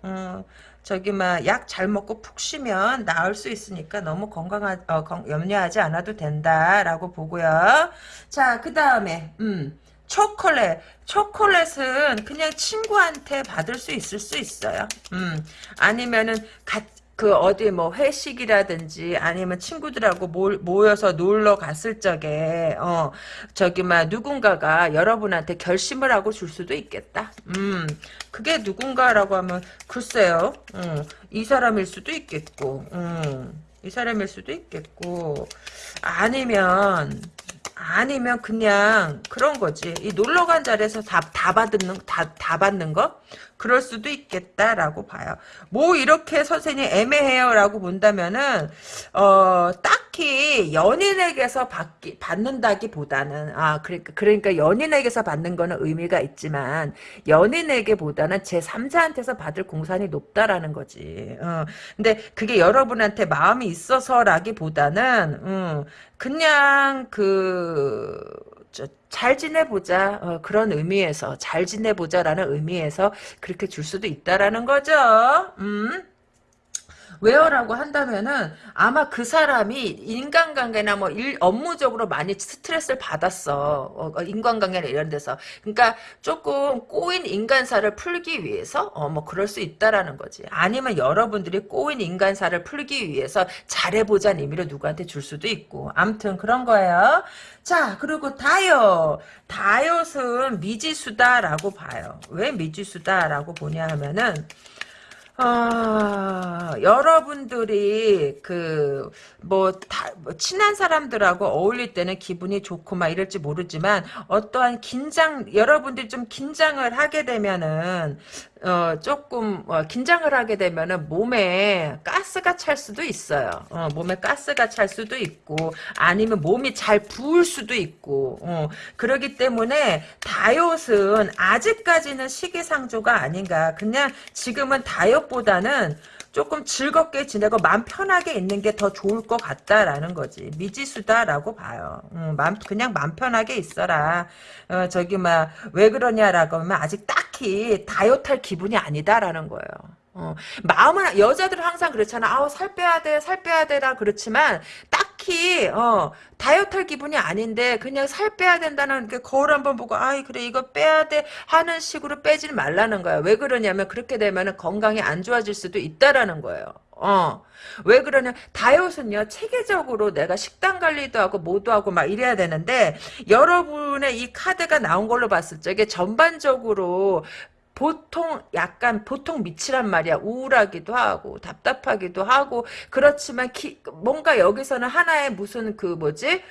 음, 저기 막 약 잘 먹고 푹 쉬면 나을 수 있으니까 너무 건강하 어, 염려하지 않아도 된다라고 보고요. 자, 그 다음에 음. 초콜릿. 초콜릿은 그냥 친구한테 받을 수 있을 수 있어요. 음. 아니면은 가, 그 어디 뭐 회식이라든지 아니면 친구들하고 모, 여서 놀러 갔을 적에 어 저기 막 누군가가 여러분한테 결심을 하고 줄 수도 있겠다. 음 그게 누군가라고 하면 글쎄요. 음, 이 사람일 수도 있겠고 음, 이 사람일 수도 있겠고 아니면 아니면 그냥 그런 거지. 이 놀러 간 자리에서 다, 다 받는, 다, 다 받는 거? 그럴 수도 있겠다라고 봐요. 뭐 이렇게 선생님 애매해요라고 본다면은 어 딱히 연인에게서 받기 받는다기보다는 아 그러니까 그러니까 연인에게서 받는 거는 의미가 있지만 연인에게보다는 제 3자한테서 받을 공산이 높다라는 거지. 어 근데 그게 여러분한테 마음이 있어서라기보다는 음, 그냥 그 잘 지내보자 어, 그런 의미에서 잘 지내보자라는 의미에서 그렇게 줄 수도 있다라는 거죠. 음. 왜요라고 한다면은 아마 그 사람이 인간관계나 뭐 일, 업무적으로 많이 스트레스를 받았어. 어, 어, 인간관계나 이런 데서. 그러니까 조금 꼬인 인간사를 풀기 위해서 어, 뭐 그럴 수 있다라는 거지. 아니면 여러분들이 꼬인 인간사를 풀기 위해서 잘해보자는 의미로 누구한테 줄 수도 있고. 암튼 그런 거예요. 자, 그리고 다이엇. 다이엇은 미지수다라고 봐요. 왜 미지수다라고 보냐 하면은 아, 여러분들이 그뭐다뭐 친한 사람들하고 어울릴 때는 기분이 좋고 막 이럴지 모르지만 어떠한 긴장 여러분들이 좀 긴장을 하게 되면은 어, 조금 어, 긴장을 하게 되면은 몸에 가스가 찰 수도 있어요. 어, 몸에 가스가 찰 수도 있고 아니면 몸이 잘 부을 수도 있고 어, 그러기 때문에 다이엇은 아직까지는 시기상조가 아닌가. 그냥 지금은 다이엇보다는 조금 즐겁게 지내고 마음 편하게 있는 게 더 좋을 것 같다라는 거지. 미지수다라고 봐요. 음, 마음, 그냥 마음 편하게 있어라. 어, 저기 막 왜 그러냐라고 하면 아직 딱히 다이어트할 기분이 아니다라는 거예요. 어, 마음은 여자들은 항상 그렇잖아. 아우 살 빼야 돼, 살 빼야 돼라 그렇지만 딱 히 어 다이어트 할 기분이 아닌데 그냥 살 빼야 된다는 게 거울 한번 보고 아이 그래 이거 빼야 돼 하는 식으로 빼지 말라는 거야. 왜 그러냐면 그렇게 되면은 건강이 안 좋아질 수도 있다라는 거예요. 어. 왜 그러냐 다이어트는요 체계적으로 내가 식단 관리도 하고 뭐도 하고 막 이래야 되는데 여러분의 이 카드가 나온 걸로 봤을 적에 전반적으로 보통 약간 보통 밑이란 말이야. 우울하기도 하고 답답하기도 하고. 그렇지만 기, 뭔가 여기서는 하나의 무슨 그 뭐지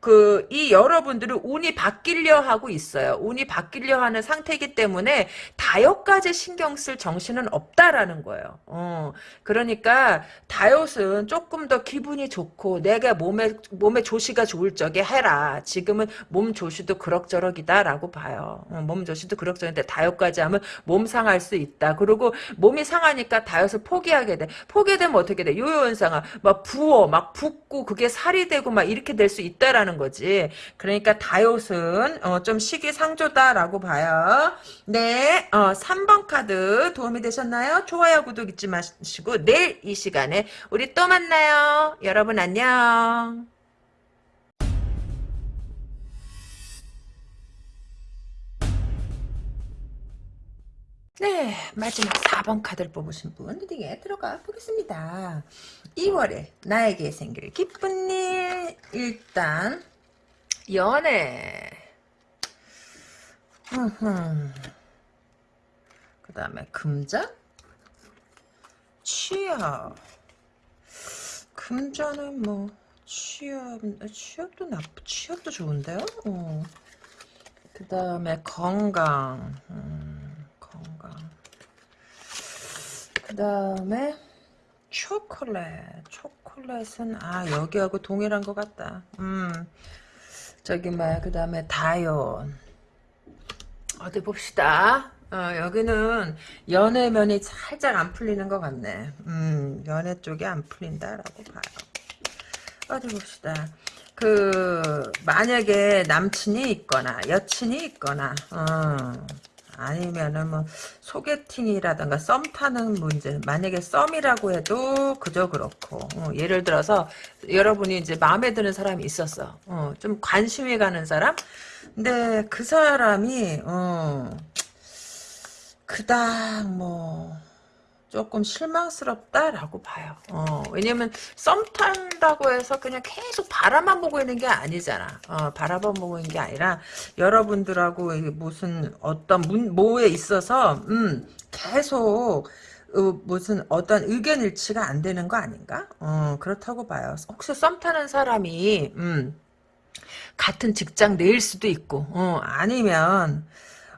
그, 이 여러분들은 운이 바뀌려 하고 있어요. 운이 바뀌려 하는 상태이기 때문에 다이엇까지 신경 쓸 정신은 없다라는 거예요. 어, 그러니까 다이엇은 조금 더 기분이 좋고 내가 몸에, 몸에 조시가 좋을 적에 해라. 지금은 몸 조시도 그럭저럭이다라고 봐요. 어, 몸 조시도 그럭저럭인데 다이엇까지 하면 몸 상할 수 있다. 그리고 몸이 상하니까 다이엇을 포기하게 돼. 포기되면 어떻게 돼? 요요 현상아. 막 부어, 막 붓고 그게 살이 되고 막 이렇게 될 수 있다라는 하는 거지. 그러니까 다이옷은 어, 좀 시기상조다라고 봐요. 네, 어, 3번 카드 도움이 되셨나요? 좋아요, 구독 잊지 마시고 내일 이 시간에 우리 또 만나요. 여러분 안녕. 네, 마지막 4번 카드를 뽑으신 분 리딩에 들어가 보겠습니다. 2월에 나에게 생길 기쁜 일 일단 연애. 그 다음에 금자 취업. 금자는 뭐 취업 취업도 나쁘 취업도 좋은데요? 어. 그 다음에 건강. 음, 건강. 그 다음에 초콜릿. 초콜릿은 아 여기하고 동일한 것 같다. 음. 저기 뭐야 그 다음에 다이온. 어디 봅시다. 어, 여기는 연애면이 살짝 안 풀리는 것 같네. 음 연애 쪽이 안 풀린다라고 봐요. 어디 봅시다. 그 만약에 남친이 있거나 여친이 있거나 어, 아니면은 뭐 소개팅이라든가 썸 타는 문제 만약에 썸이라고 해도 그저 그렇고 어, 예를 들어서 여러분이 이제 마음에 드는 사람이 있었어. 어, 좀 관심이 가는 사람? 근데 그 사람이 어, 그닥 뭐 조금 실망스럽다라고 봐요. 어, 왜냐면 썸 탄다고 해서 그냥 계속 바라만 보고 있는 게 아니잖아. 어, 바라만 보고 있는 게 아니라 여러분들하고 무슨 어떤 문, 뭐에 있어서 음, 계속 어, 무슨 어떤 의견 일치가 안 되는 거 아닌가? 어, 그렇다고 봐요. 혹시 썸 타는 사람이 음, 같은 직장 내일 수도 있고, 어, 아니면,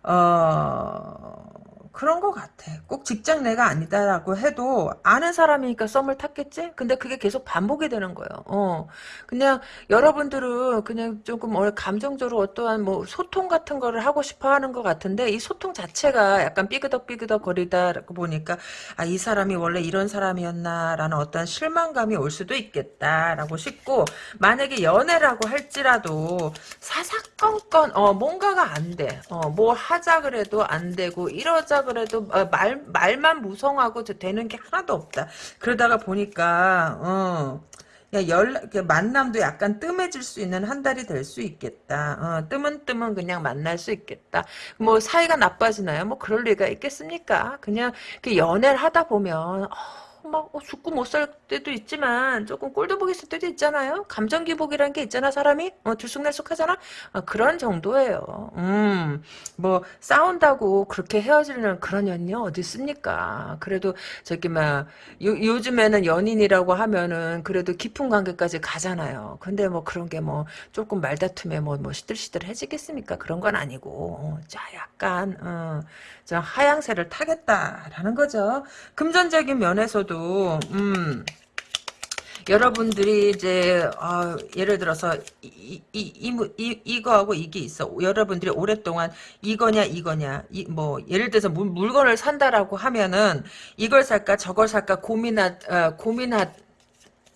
어, 그런 것 같아. 꼭 직장 내가 아니다라고 해도 아는 사람이니까 썸을 탔겠지? 근데 그게 계속 반복이 되는 거예요. 어. 그냥 여러분들은 그냥 조금 감정적으로 어떠한 뭐 소통 같은 거를 하고 싶어 하는 것 같은데 이 소통 자체가 약간 삐그덕삐그덕 거리다 보니까 아, 이 사람이 원래 이런 사람이었나라는 어떤 실망감이 올 수도 있겠다라고 싶고 만약에 연애라고 할지라도 사사건건 어, 뭔가가 안 돼. 어, 뭐 하자 그래도 안 되고 이러자 그래도 어, 말 말만 무성하고 되는 게 하나도 없다. 그러다가 보니까 어. 야, 연락, 만남도 약간 뜸해질 수 있는 한 달이 될 수 있겠다. 어, 뜸은 그냥 만날 수 있겠다. 뭐, 사이가 나빠지나요? 뭐, 그럴 리가 있겠습니까? 그냥, 연애를 하다 보면, 어, 막 어, 죽고 못 살 때도 있지만 조금 꼴도 보기 있을 때도 있잖아요. 감정 기복이라는 게 있잖아 사람이 어, 들쑥날쑥하잖아. 어, 그런 정도예요. 음, 뭐 싸운다고 그렇게 헤어지는 그런 연이 어디 있습니까? 그래도 저기 막 요, 요즘에는 연인이라고 하면은 그래도 깊은 관계까지 가잖아요. 근데 뭐 그런 게 뭐 조금 말다툼에 뭐, 뭐 시들시들해지겠습니까? 그런 건 아니고 어, 자 약간 어, 저 하향세를 타겠다라는 거죠. 금전적인 면에서도 음. 여러분들이 이제 어, 예를 들어서 이, 이, 이, 이, 이거하고 이게 있어. 여러분들이 오랫동안 이거냐 이거냐 이, 뭐 예를 들어서 물, 물건을 산다라고 하면은 이걸 살까 저걸 살까 고민하 어, 고민하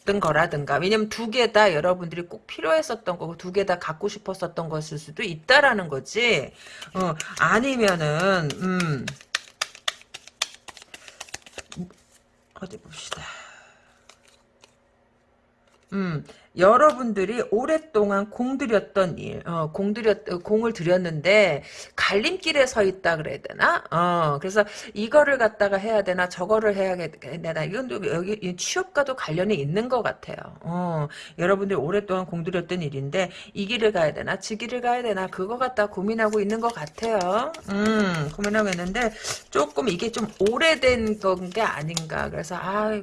던 거라든가 왜냐면 두 개 다 여러분들이 꼭 필요했었던 거고 두 개 다 갖고 싶었었던 것일 수도 있다라는 거지 어 아니면은 음 어디 봅시다. 음 여러분들이 오랫동안 공들였던 일, 어, 공들였, 공을 들였는데, 갈림길에 서 있다 그래야 되나? 어, 그래서 이거를 갖다가 해야 되나, 저거를 해야 되나, 이건 여기 취업과도 관련이 있는 것 같아요. 어, 여러분들이 오랫동안 공들였던 일인데, 이 길을 가야 되나, 지 길을 가야 되나, 그거 갖다 고민하고 있는 것 같아요. 음, 고민하고 있는데, 조금 이게 좀 오래된 건 게 아닌가. 그래서, 아,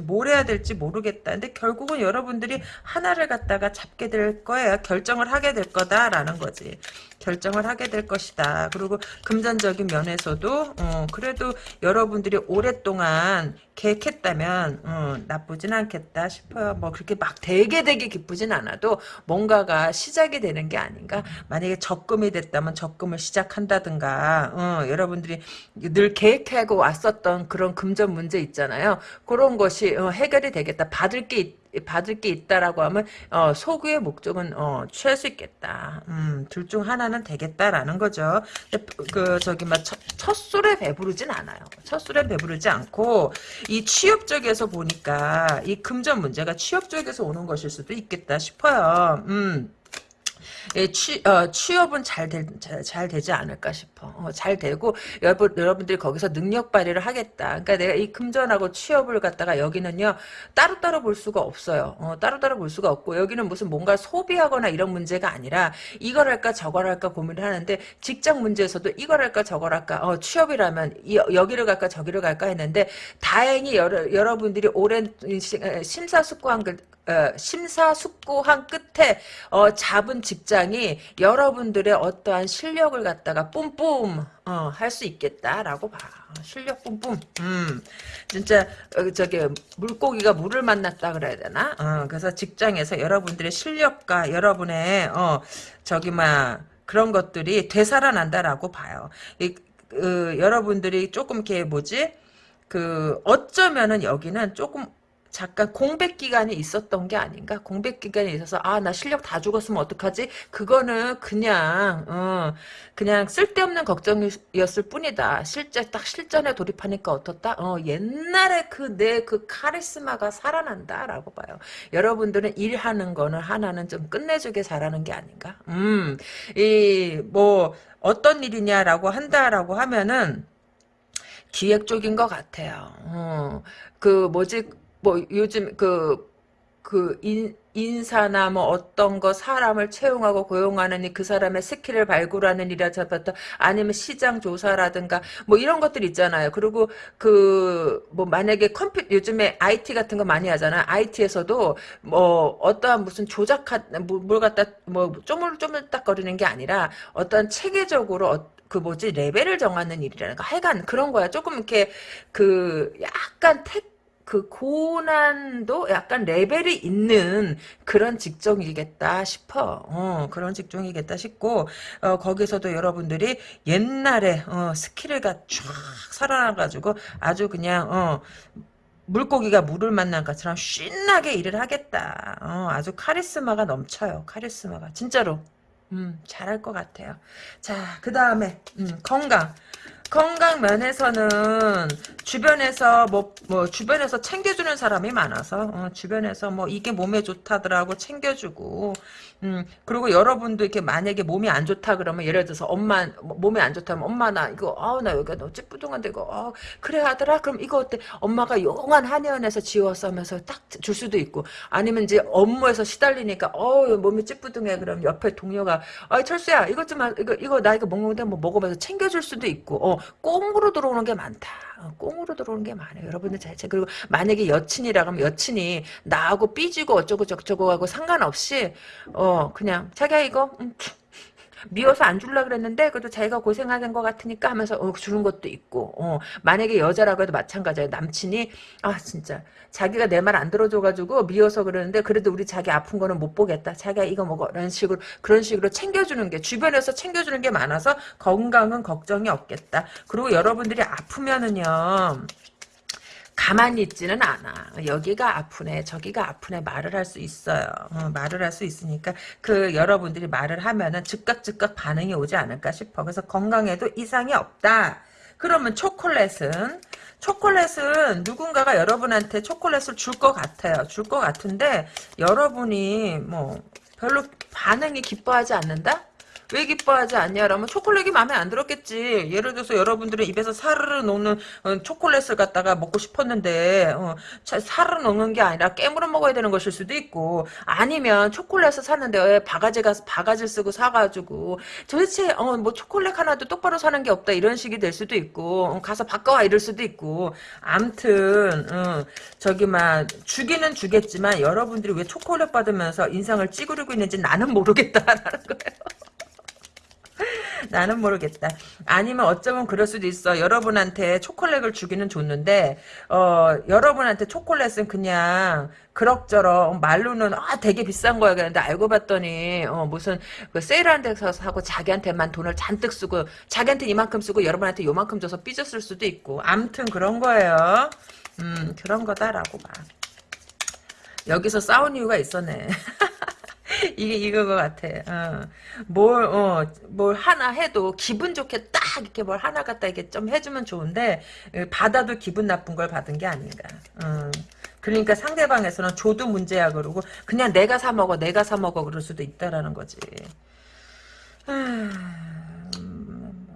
뭘 해야 될지 모르겠다. 근데 결국은 여러분들이 하나를 갖다가 잡게 될 거예요. 결정을 하게 될 거다라는 거지. 결정을 하게 될 것이다. 그리고 금전적인 면에서도 어, 그래도 여러분들이 오랫동안 계획했다면 어, 나쁘진 않겠다 싶어요. 뭐 그렇게 막 되게 되게 기쁘진 않아도 뭔가가 시작이 되는 게 아닌가. 만약에 적금이 됐다면 적금을 시작한다든가 어, 여러분들이 늘 계획하고 왔었던 그런 금전 문제 있잖아요. 그런 것이 어, 해결이 되겠다. 받을 게 있, 받을 게 있다라고 하면 어, 소구의 목적은 어, 취할 수 있겠다. 음, 둘 중 하나는 되겠다라는 거죠. 그 저기 막 첫, 첫 술에 배부르진 않아요. 첫 술에 배부르지 않고 이 취업 쪽에서 보니까 이 금전 문제가 취업 쪽에서 오는 것일 수도 있겠다 싶어요. 음. 예, 취, 어, 취업은 잘, 되, 잘, 잘, 되지 않을까 싶어. 어, 잘 되고 여러분, 여러분들이 거기서 능력 발휘를 하겠다. 그러니까 내가 이 금전하고 취업을 갖다가 여기는요 따로 따로 볼 수가 없어요. 어, 따로 따로 볼 수가 없고 여기는 무슨 뭔가 소비하거나 이런 문제가 아니라 이걸 할까 저걸 할까 고민을 하는데 직장 문제에서도 이걸 할까 저걸 할까 어, 취업이라면 이, 여기를 갈까 저기를 갈까 했는데 다행히 여러, 여러분들이 오랜 심사숙고한 심사숙고한 끝에 어, 잡은 직장이 여러분들의 어떠한 실력을 갖다가 뿜뿜 어, 할 수 있겠다라고 봐. 실력 뿜뿜. 음, 진짜 어, 저기 물고기가 물을 만났다 그래야 되나? 어, 그래서 직장에서 여러분들의 실력과 여러분의 어, 저기 막 그런 것들이 되살아난다라고 봐요. 이, 그, 여러분들이 조금 이렇게 뭐지? 그 어쩌면은 여기는 조금 잠깐 공백 기간이 있었던 게 아닌가? 공백 기간이 있어서 아 나 실력 다 죽었으면 어떡하지? 그거는 그냥 어, 그냥 쓸데없는 걱정이었을 뿐이다. 실제 딱 실전에 돌입하니까 어떻다? 어, 옛날에 그 내그 그 카리스마가 살아난다라고 봐요. 여러분들은 일하는 거는 하나는 좀 끝내주게 잘하는 게 아닌가? 음, 이 뭐 어떤 일이냐라고 한다라고 하면은 기획 쪽인 것 같아요. 어, 그 뭐지 뭐 요즘 그 그 인, 인사나 뭐 어떤 거 사람을 채용하고 고용하는 그 사람의 스킬을 발굴하는 일이라부터 아니면 시장 조사라든가 뭐 이런 것들 있잖아요. 그리고 그 뭐 만약에 컴퓨 요즘에 IT 같은 거 많이 하잖아. IT에서도 뭐 어떠한 무슨 조작한 뭐, 뭘 갖다 뭐 쪼물쪼물딱거리는 게 아니라 어떤 체계적으로 어, 그 뭐지 레벨을 정하는 일이라는 거 하여간 그런 거야 조금 이렇게 그 약간 택 그 고난도 약간 레벨이 있는 그런 직종이겠다 싶어. 어, 그런 직종이겠다 싶고 어, 거기서도 여러분들이 옛날에 어, 스킬을 쫙 살아나가지고 아주 그냥 어, 물고기가 물을 만난 것처럼 신나게 일을 하겠다. 어, 아주 카리스마가 넘쳐요. 카리스마가 진짜로. 음, 잘할 것 같아요. 자, 그 다음에 음, 건강. 건강 면에서는 주변에서 뭐, 뭐 주변에서 챙겨주는 사람이 많아서 어, 주변에서 뭐 이게 몸에 좋다더라고 챙겨주고 음 그리고 여러분도 이렇게 만약에 몸이 안 좋다 그러면 예를 들어서 엄마 뭐 몸이 안 좋다면 엄마 나 이거 아우 나 여기가 너무 찌뿌둥한데 이거 어, 그래 하더라? 그럼 이거 어때? 엄마가 용한 한의원에서 지웠어 하면서 딱 줄 수도 있고 아니면 이제 업무에서 시달리니까 어 몸이 찌뿌둥해. 그럼 옆에 동료가 아 철수야 이것 좀 이거 이거 나 이거 먹는데 뭐 먹어봐서 챙겨줄 수도 있고 어 꽁으로 들어오는 게 많다. 어, 꽁으로 들어오는 게 많아요. 여러분들 잘 그리고 만약에 여친이라 면 여친이 나하고 삐지고 어쩌고 저쩌고 하고 상관없이 어 그냥 자기야 이거 음, 미워서 안 줄라 그랬는데 그래도 자기가 고생하는 것 같으니까 하면서 어, 주는 것도 있고 어, 만약에 여자라고 해도 마찬가지예요. 남친이 아 진짜. 자기가 내 말 안 들어줘가지고 미워서 그러는데 그래도 우리 자기 아픈 거는 못 보겠다. 자기가 이거 먹어. 이런 식으로 그런 식으로 챙겨주는 게 주변에서 챙겨주는 게 많아서 건강은 걱정이 없겠다. 그리고 여러분들이 아프면은요 가만히 있지는 않아. 여기가 아프네, 저기가 아프네 말을 할 수 있어요. 어, 말을 할 수 있으니까 그 여러분들이 말을 하면은 즉각 즉각 반응이 오지 않을까 싶어. 그래서 건강에도 이상이 없다. 그러면 초콜릿은 초콜릿은 누군가가 여러분한테 초콜릿을 줄 것 같아요. 줄 것 같은데 여러분이 뭐 별로 반응이 기뻐하지 않는다? 왜 기뻐하지 않냐라면 초콜릿이 마음에 안 들었겠지. 예를 들어서 여러분들은 입에서 사르르 녹는 어, 초콜릿을 갖다가 먹고 싶었는데 어, 사르르 녹는 게 아니라 깨물어 먹어야 되는 것일 수도 있고 아니면 초콜릿을 샀는데 왜 바가지가 바가지 쓰고 사가지고 도대체 어, 뭐 초콜릿 하나도 똑바로 사는 게 없다 이런 식이 될 수도 있고 어, 가서 바꿔와 이럴 수도 있고 암튼 어, 저기 막 주기는 주겠지만 여러분들이 왜 초콜릿 받으면서 인상을 찌그리고 있는지 나는 모르겠다라는 거예요. 나는 모르겠다. 아니면 어쩌면 그럴 수도 있어. 여러분한테 초콜릿을 주기는 줬는데 어, 여러분한테 초콜릿은 그냥 그럭저럭 말로는 아 되게 비싼 거야 그런데 알고 봤더니 어, 무슨 그 세일하는 데서 사고 자기한테만 돈을 잔뜩 쓰고 자기한테 이만큼 쓰고 여러분한테 요만큼 줘서 삐졌을 수도 있고 암튼 그런 거예요. 음 그런 거다라고 봐. 여기서 싸운 이유가 있었네. 이게 이거 것 같아. 어. 뭘, 어, 뭘 하나 해도 기분 좋게 딱 이렇게 뭘 하나 갖다 이렇게 좀 해주면 좋은데, 받아도 기분 나쁜 걸 받은 게 아닌가. 어. 그러니까 상대방에서는 줘도 문제야 그러고, 그냥 내가 사먹어, 내가 사먹어 그럴 수도 있다라는 거지. 아, 음,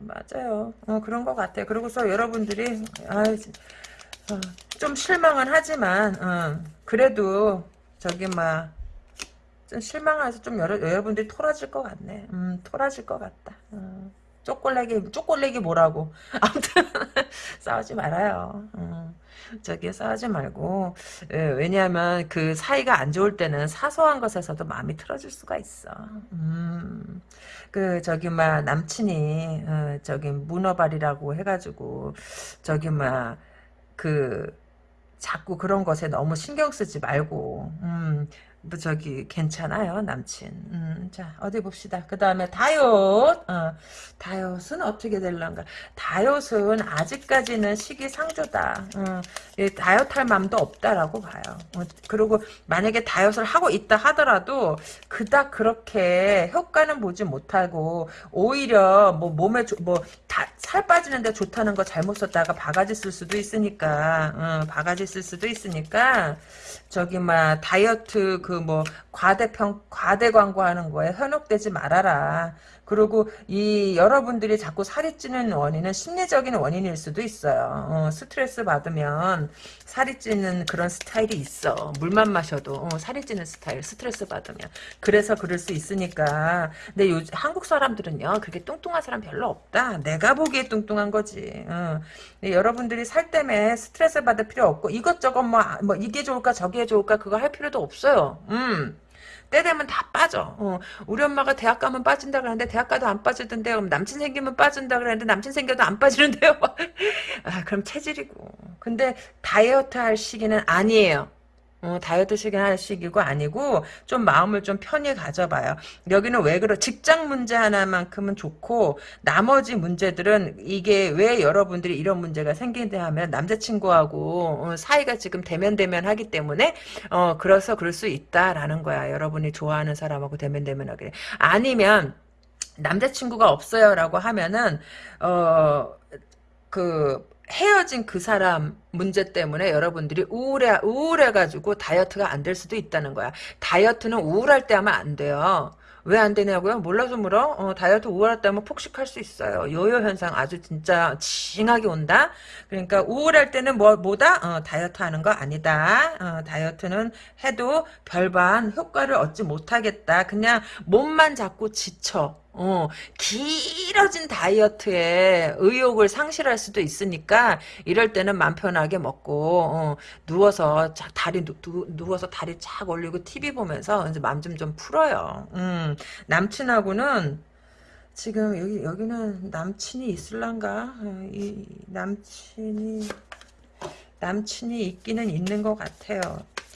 맞아요. 어, 그런 것 같아. 그러고서 여러분들이, 아, 어, 좀 실망은 하지만, 어, 그래도, 저기, 막, 좀 실망해서 좀 여러, 여러분들이 토라질 것 같네. 음, 토라질 것 같다. 음, 쪼꼬레기, 쪼꼬레기 뭐라고. 아무튼, 싸우지 말아요. 음, 저기 싸우지 말고. 예, 왜냐하면 그 사이가 안 좋을 때는 사소한 것에서도 마음이 틀어질 수가 있어. 음, 그, 저기, 막, 남친이, 어, 저기, 문어발이라고 해가지고, 저기, 막, 그, 자꾸 그런 것에 너무 신경 쓰지 말고, 음, 뭐 저기 괜찮아요 남친. 음, 자 어디 봅시다. 그 다음에 다이엇 어, 다이엇은 어떻게 될런가? 다이엇은 아직까지는 시기상조다. 어, 다이엇 할 마음도 없다라고 봐요. 어, 그리고 만약에 다이엇을 하고 있다 하더라도 그닥 그렇게 효과는 보지 못하고 오히려 뭐 몸에 뭐살 빠지는데 좋다는 거 잘못 썼다가 바가지 쓸 수도 있으니까. 어, 바가지 쓸 수도 있으니까 저기 막 다이어트 그뭐 과대평 과대 광고하는 거에 현혹되지 말아라. 그리고 이 여러분들이 자꾸 살이 찌는 원인은 심리적인 원인일 수도 있어요. 어, 스트레스 받으면 살이 찌는 그런 스타일이 있어. 물만 마셔도 어, 살이 찌는 스타일. 스트레스 받으면. 그래서 그럴 수 있으니까. 근데 요 한국 사람들은요. 그렇게 뚱뚱한 사람 별로 없다. 내가 보기에 뚱뚱한 거지. 어. 여러분들이 살 때문에 스트레스 받을 필요 없고 이것저것 뭐, 뭐 이게 좋을까 저게 좋을까 그거 할 필요도 없어요. 음. 때 되면 다 빠져. 어, 우리 엄마가 대학 가면 빠진다 그러는데 대학 가도 안 빠지던데 그럼 남친 생기면 빠진다 그러는데 남친 생겨도 안 빠지는데요. 아, 그럼 체질이고. 근데 다이어트 할 시기는 아니에요. 어, 다이어트 시기 할 시기고 아니고 좀 마음을 좀 편히 가져봐요. 여기는 왜 그러 직장 문제 하나만큼은 좋고 나머지 문제들은 이게 왜 여러분들이 이런 문제가 생긴다 하면 남자친구하고 어, 사이가 지금 대면 대면 하기 때문에 어 그래서 그럴 수 있다라는 거야. 여러분이 좋아하는 사람하고 대면 대면 하게 아니면 남자친구가 없어요라고 하면은 어그 헤어진 그 사람 문제 때문에 여러분들이 우울해 우울해가지고 다이어트가 안 될 수도 있다는 거야. 다이어트는 우울할 때 하면 안 돼요. 왜 안 되냐고요? 몰라서 물어? 어, 다이어트 우울할 때 하면 폭식할 수 있어요. 요요 현상 아주 진짜 징하게 온다. 그러니까 우울할 때는 뭐 뭐다? 어, 다이어트 하는 거 아니다. 어, 다이어트는 해도 별반 효과를 얻지 못하겠다. 그냥 몸만 자꾸 지쳐. 어, 길어진 다이어트에 의욕을 상실할 수도 있으니까 이럴 때는 맘 편하게 먹고 어, 누워서 다리 누, 누워서 다리 착 올리고 TV 보면서 이제 맘좀좀 풀어요. 음, 남친하고는 지금 여기 여기는 남친이 있을란가? 어, 이 남친이 남친이 있기는 있는 것 같아요.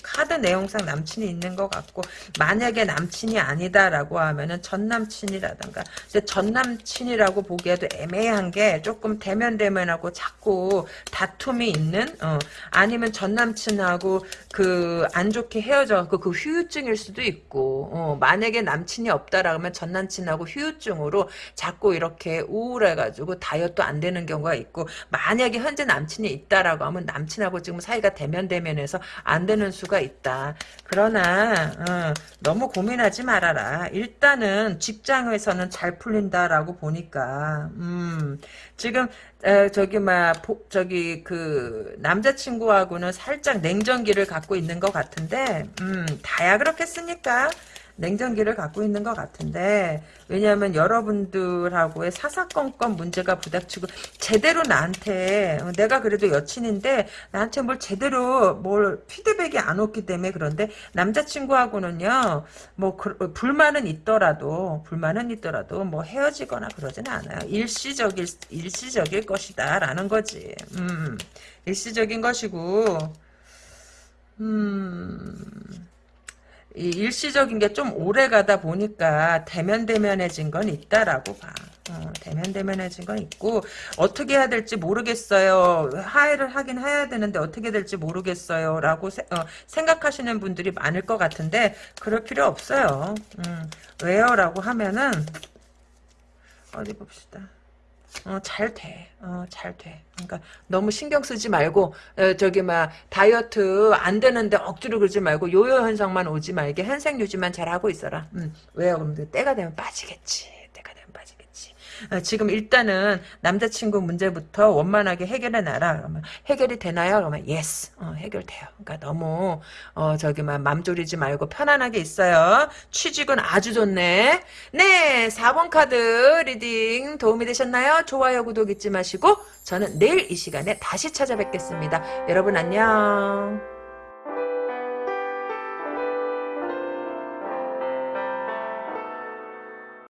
카드 내용상 남친이 있는 것 같고 만약에 남친이 아니다라고 하면은 전 남친이라던가 근데 전 남친이라고 보기에도 애매한 게 조금 대면 대면하고 자꾸 다툼이 있는 어 아니면 전 남친하고 그 안 좋게 헤어져 그, 그 후유증일 수도 있고 어 만약에 남친이 없다라면 전 남친하고 후유증으로 자꾸 이렇게 우울해가지고 다이어트 안 되는 경우가 있고 만약에 현재 남친이 있다라고 하면 남친하고 지금 사이가 대면 대면해서 안 되는 수가 수가 있다. 그러나 어, 너무 고민하지 말아라. 일단은 직장에서는 잘 풀린다라고 보니까 음, 지금 에, 저기 막 저기 그 남자친구하고는 살짝 냉정기를 갖고 있는 것 같은데 음, 다야 그렇겠습니까? 냉정기를 갖고 있는 것 같은데 왜냐하면 여러분들하고의 사사건건 문제가 부닥치고 제대로 나한테 어, 내가 그래도 여친인데 나한테 뭘 제대로 뭘 피드백이 안 왔기 때문에 그런데 남자친구하고는요 뭐 그, 불만은 있더라도 불만은 있더라도 뭐 헤어지거나 그러지는 않아요. 일시적일 일시적일 것이다 라는 거지. 음 일시적인 것이고 음 일시적인 게 좀 오래 가다 보니까 대면대면해진 건 있다라고 봐. 어, 대면대면해진 건 있고 어떻게 해야 될지 모르겠어요. 하해를 하긴 해야 되는데 어떻게 될지 모르겠어요. 라고 세, 어, 생각하시는 분들이 많을 것 같은데 그럴 필요 없어요. 음, 왜요? 라고 하면은 어디 봅시다. 어, 잘 돼. 어, 잘 돼. 그러니까 너무 신경 쓰지 말고 어, 저기 막 다이어트 안 되는데 억지로 그러지 말고 요요 현상만 오지 말게 현상 유지만 잘 하고 있어라. 음, 왜요? 그럼 때가 되면 빠지겠지. 어, 지금 일단은 남자친구 문제부터 원만하게 해결해 놔라. 그러면 해결이 되나요? 그러면 yes. 어, 해결돼요. 그러니까 너무 어, 저기만 맘 졸이지 말고 편안하게 있어요. 취직은 아주 좋네. 네, 4번 카드 reading 도움이 되셨나요? 좋아요, 구독 잊지 마시고 저는 내일 이 시간에 다시 찾아뵙겠습니다. 여러분 안녕.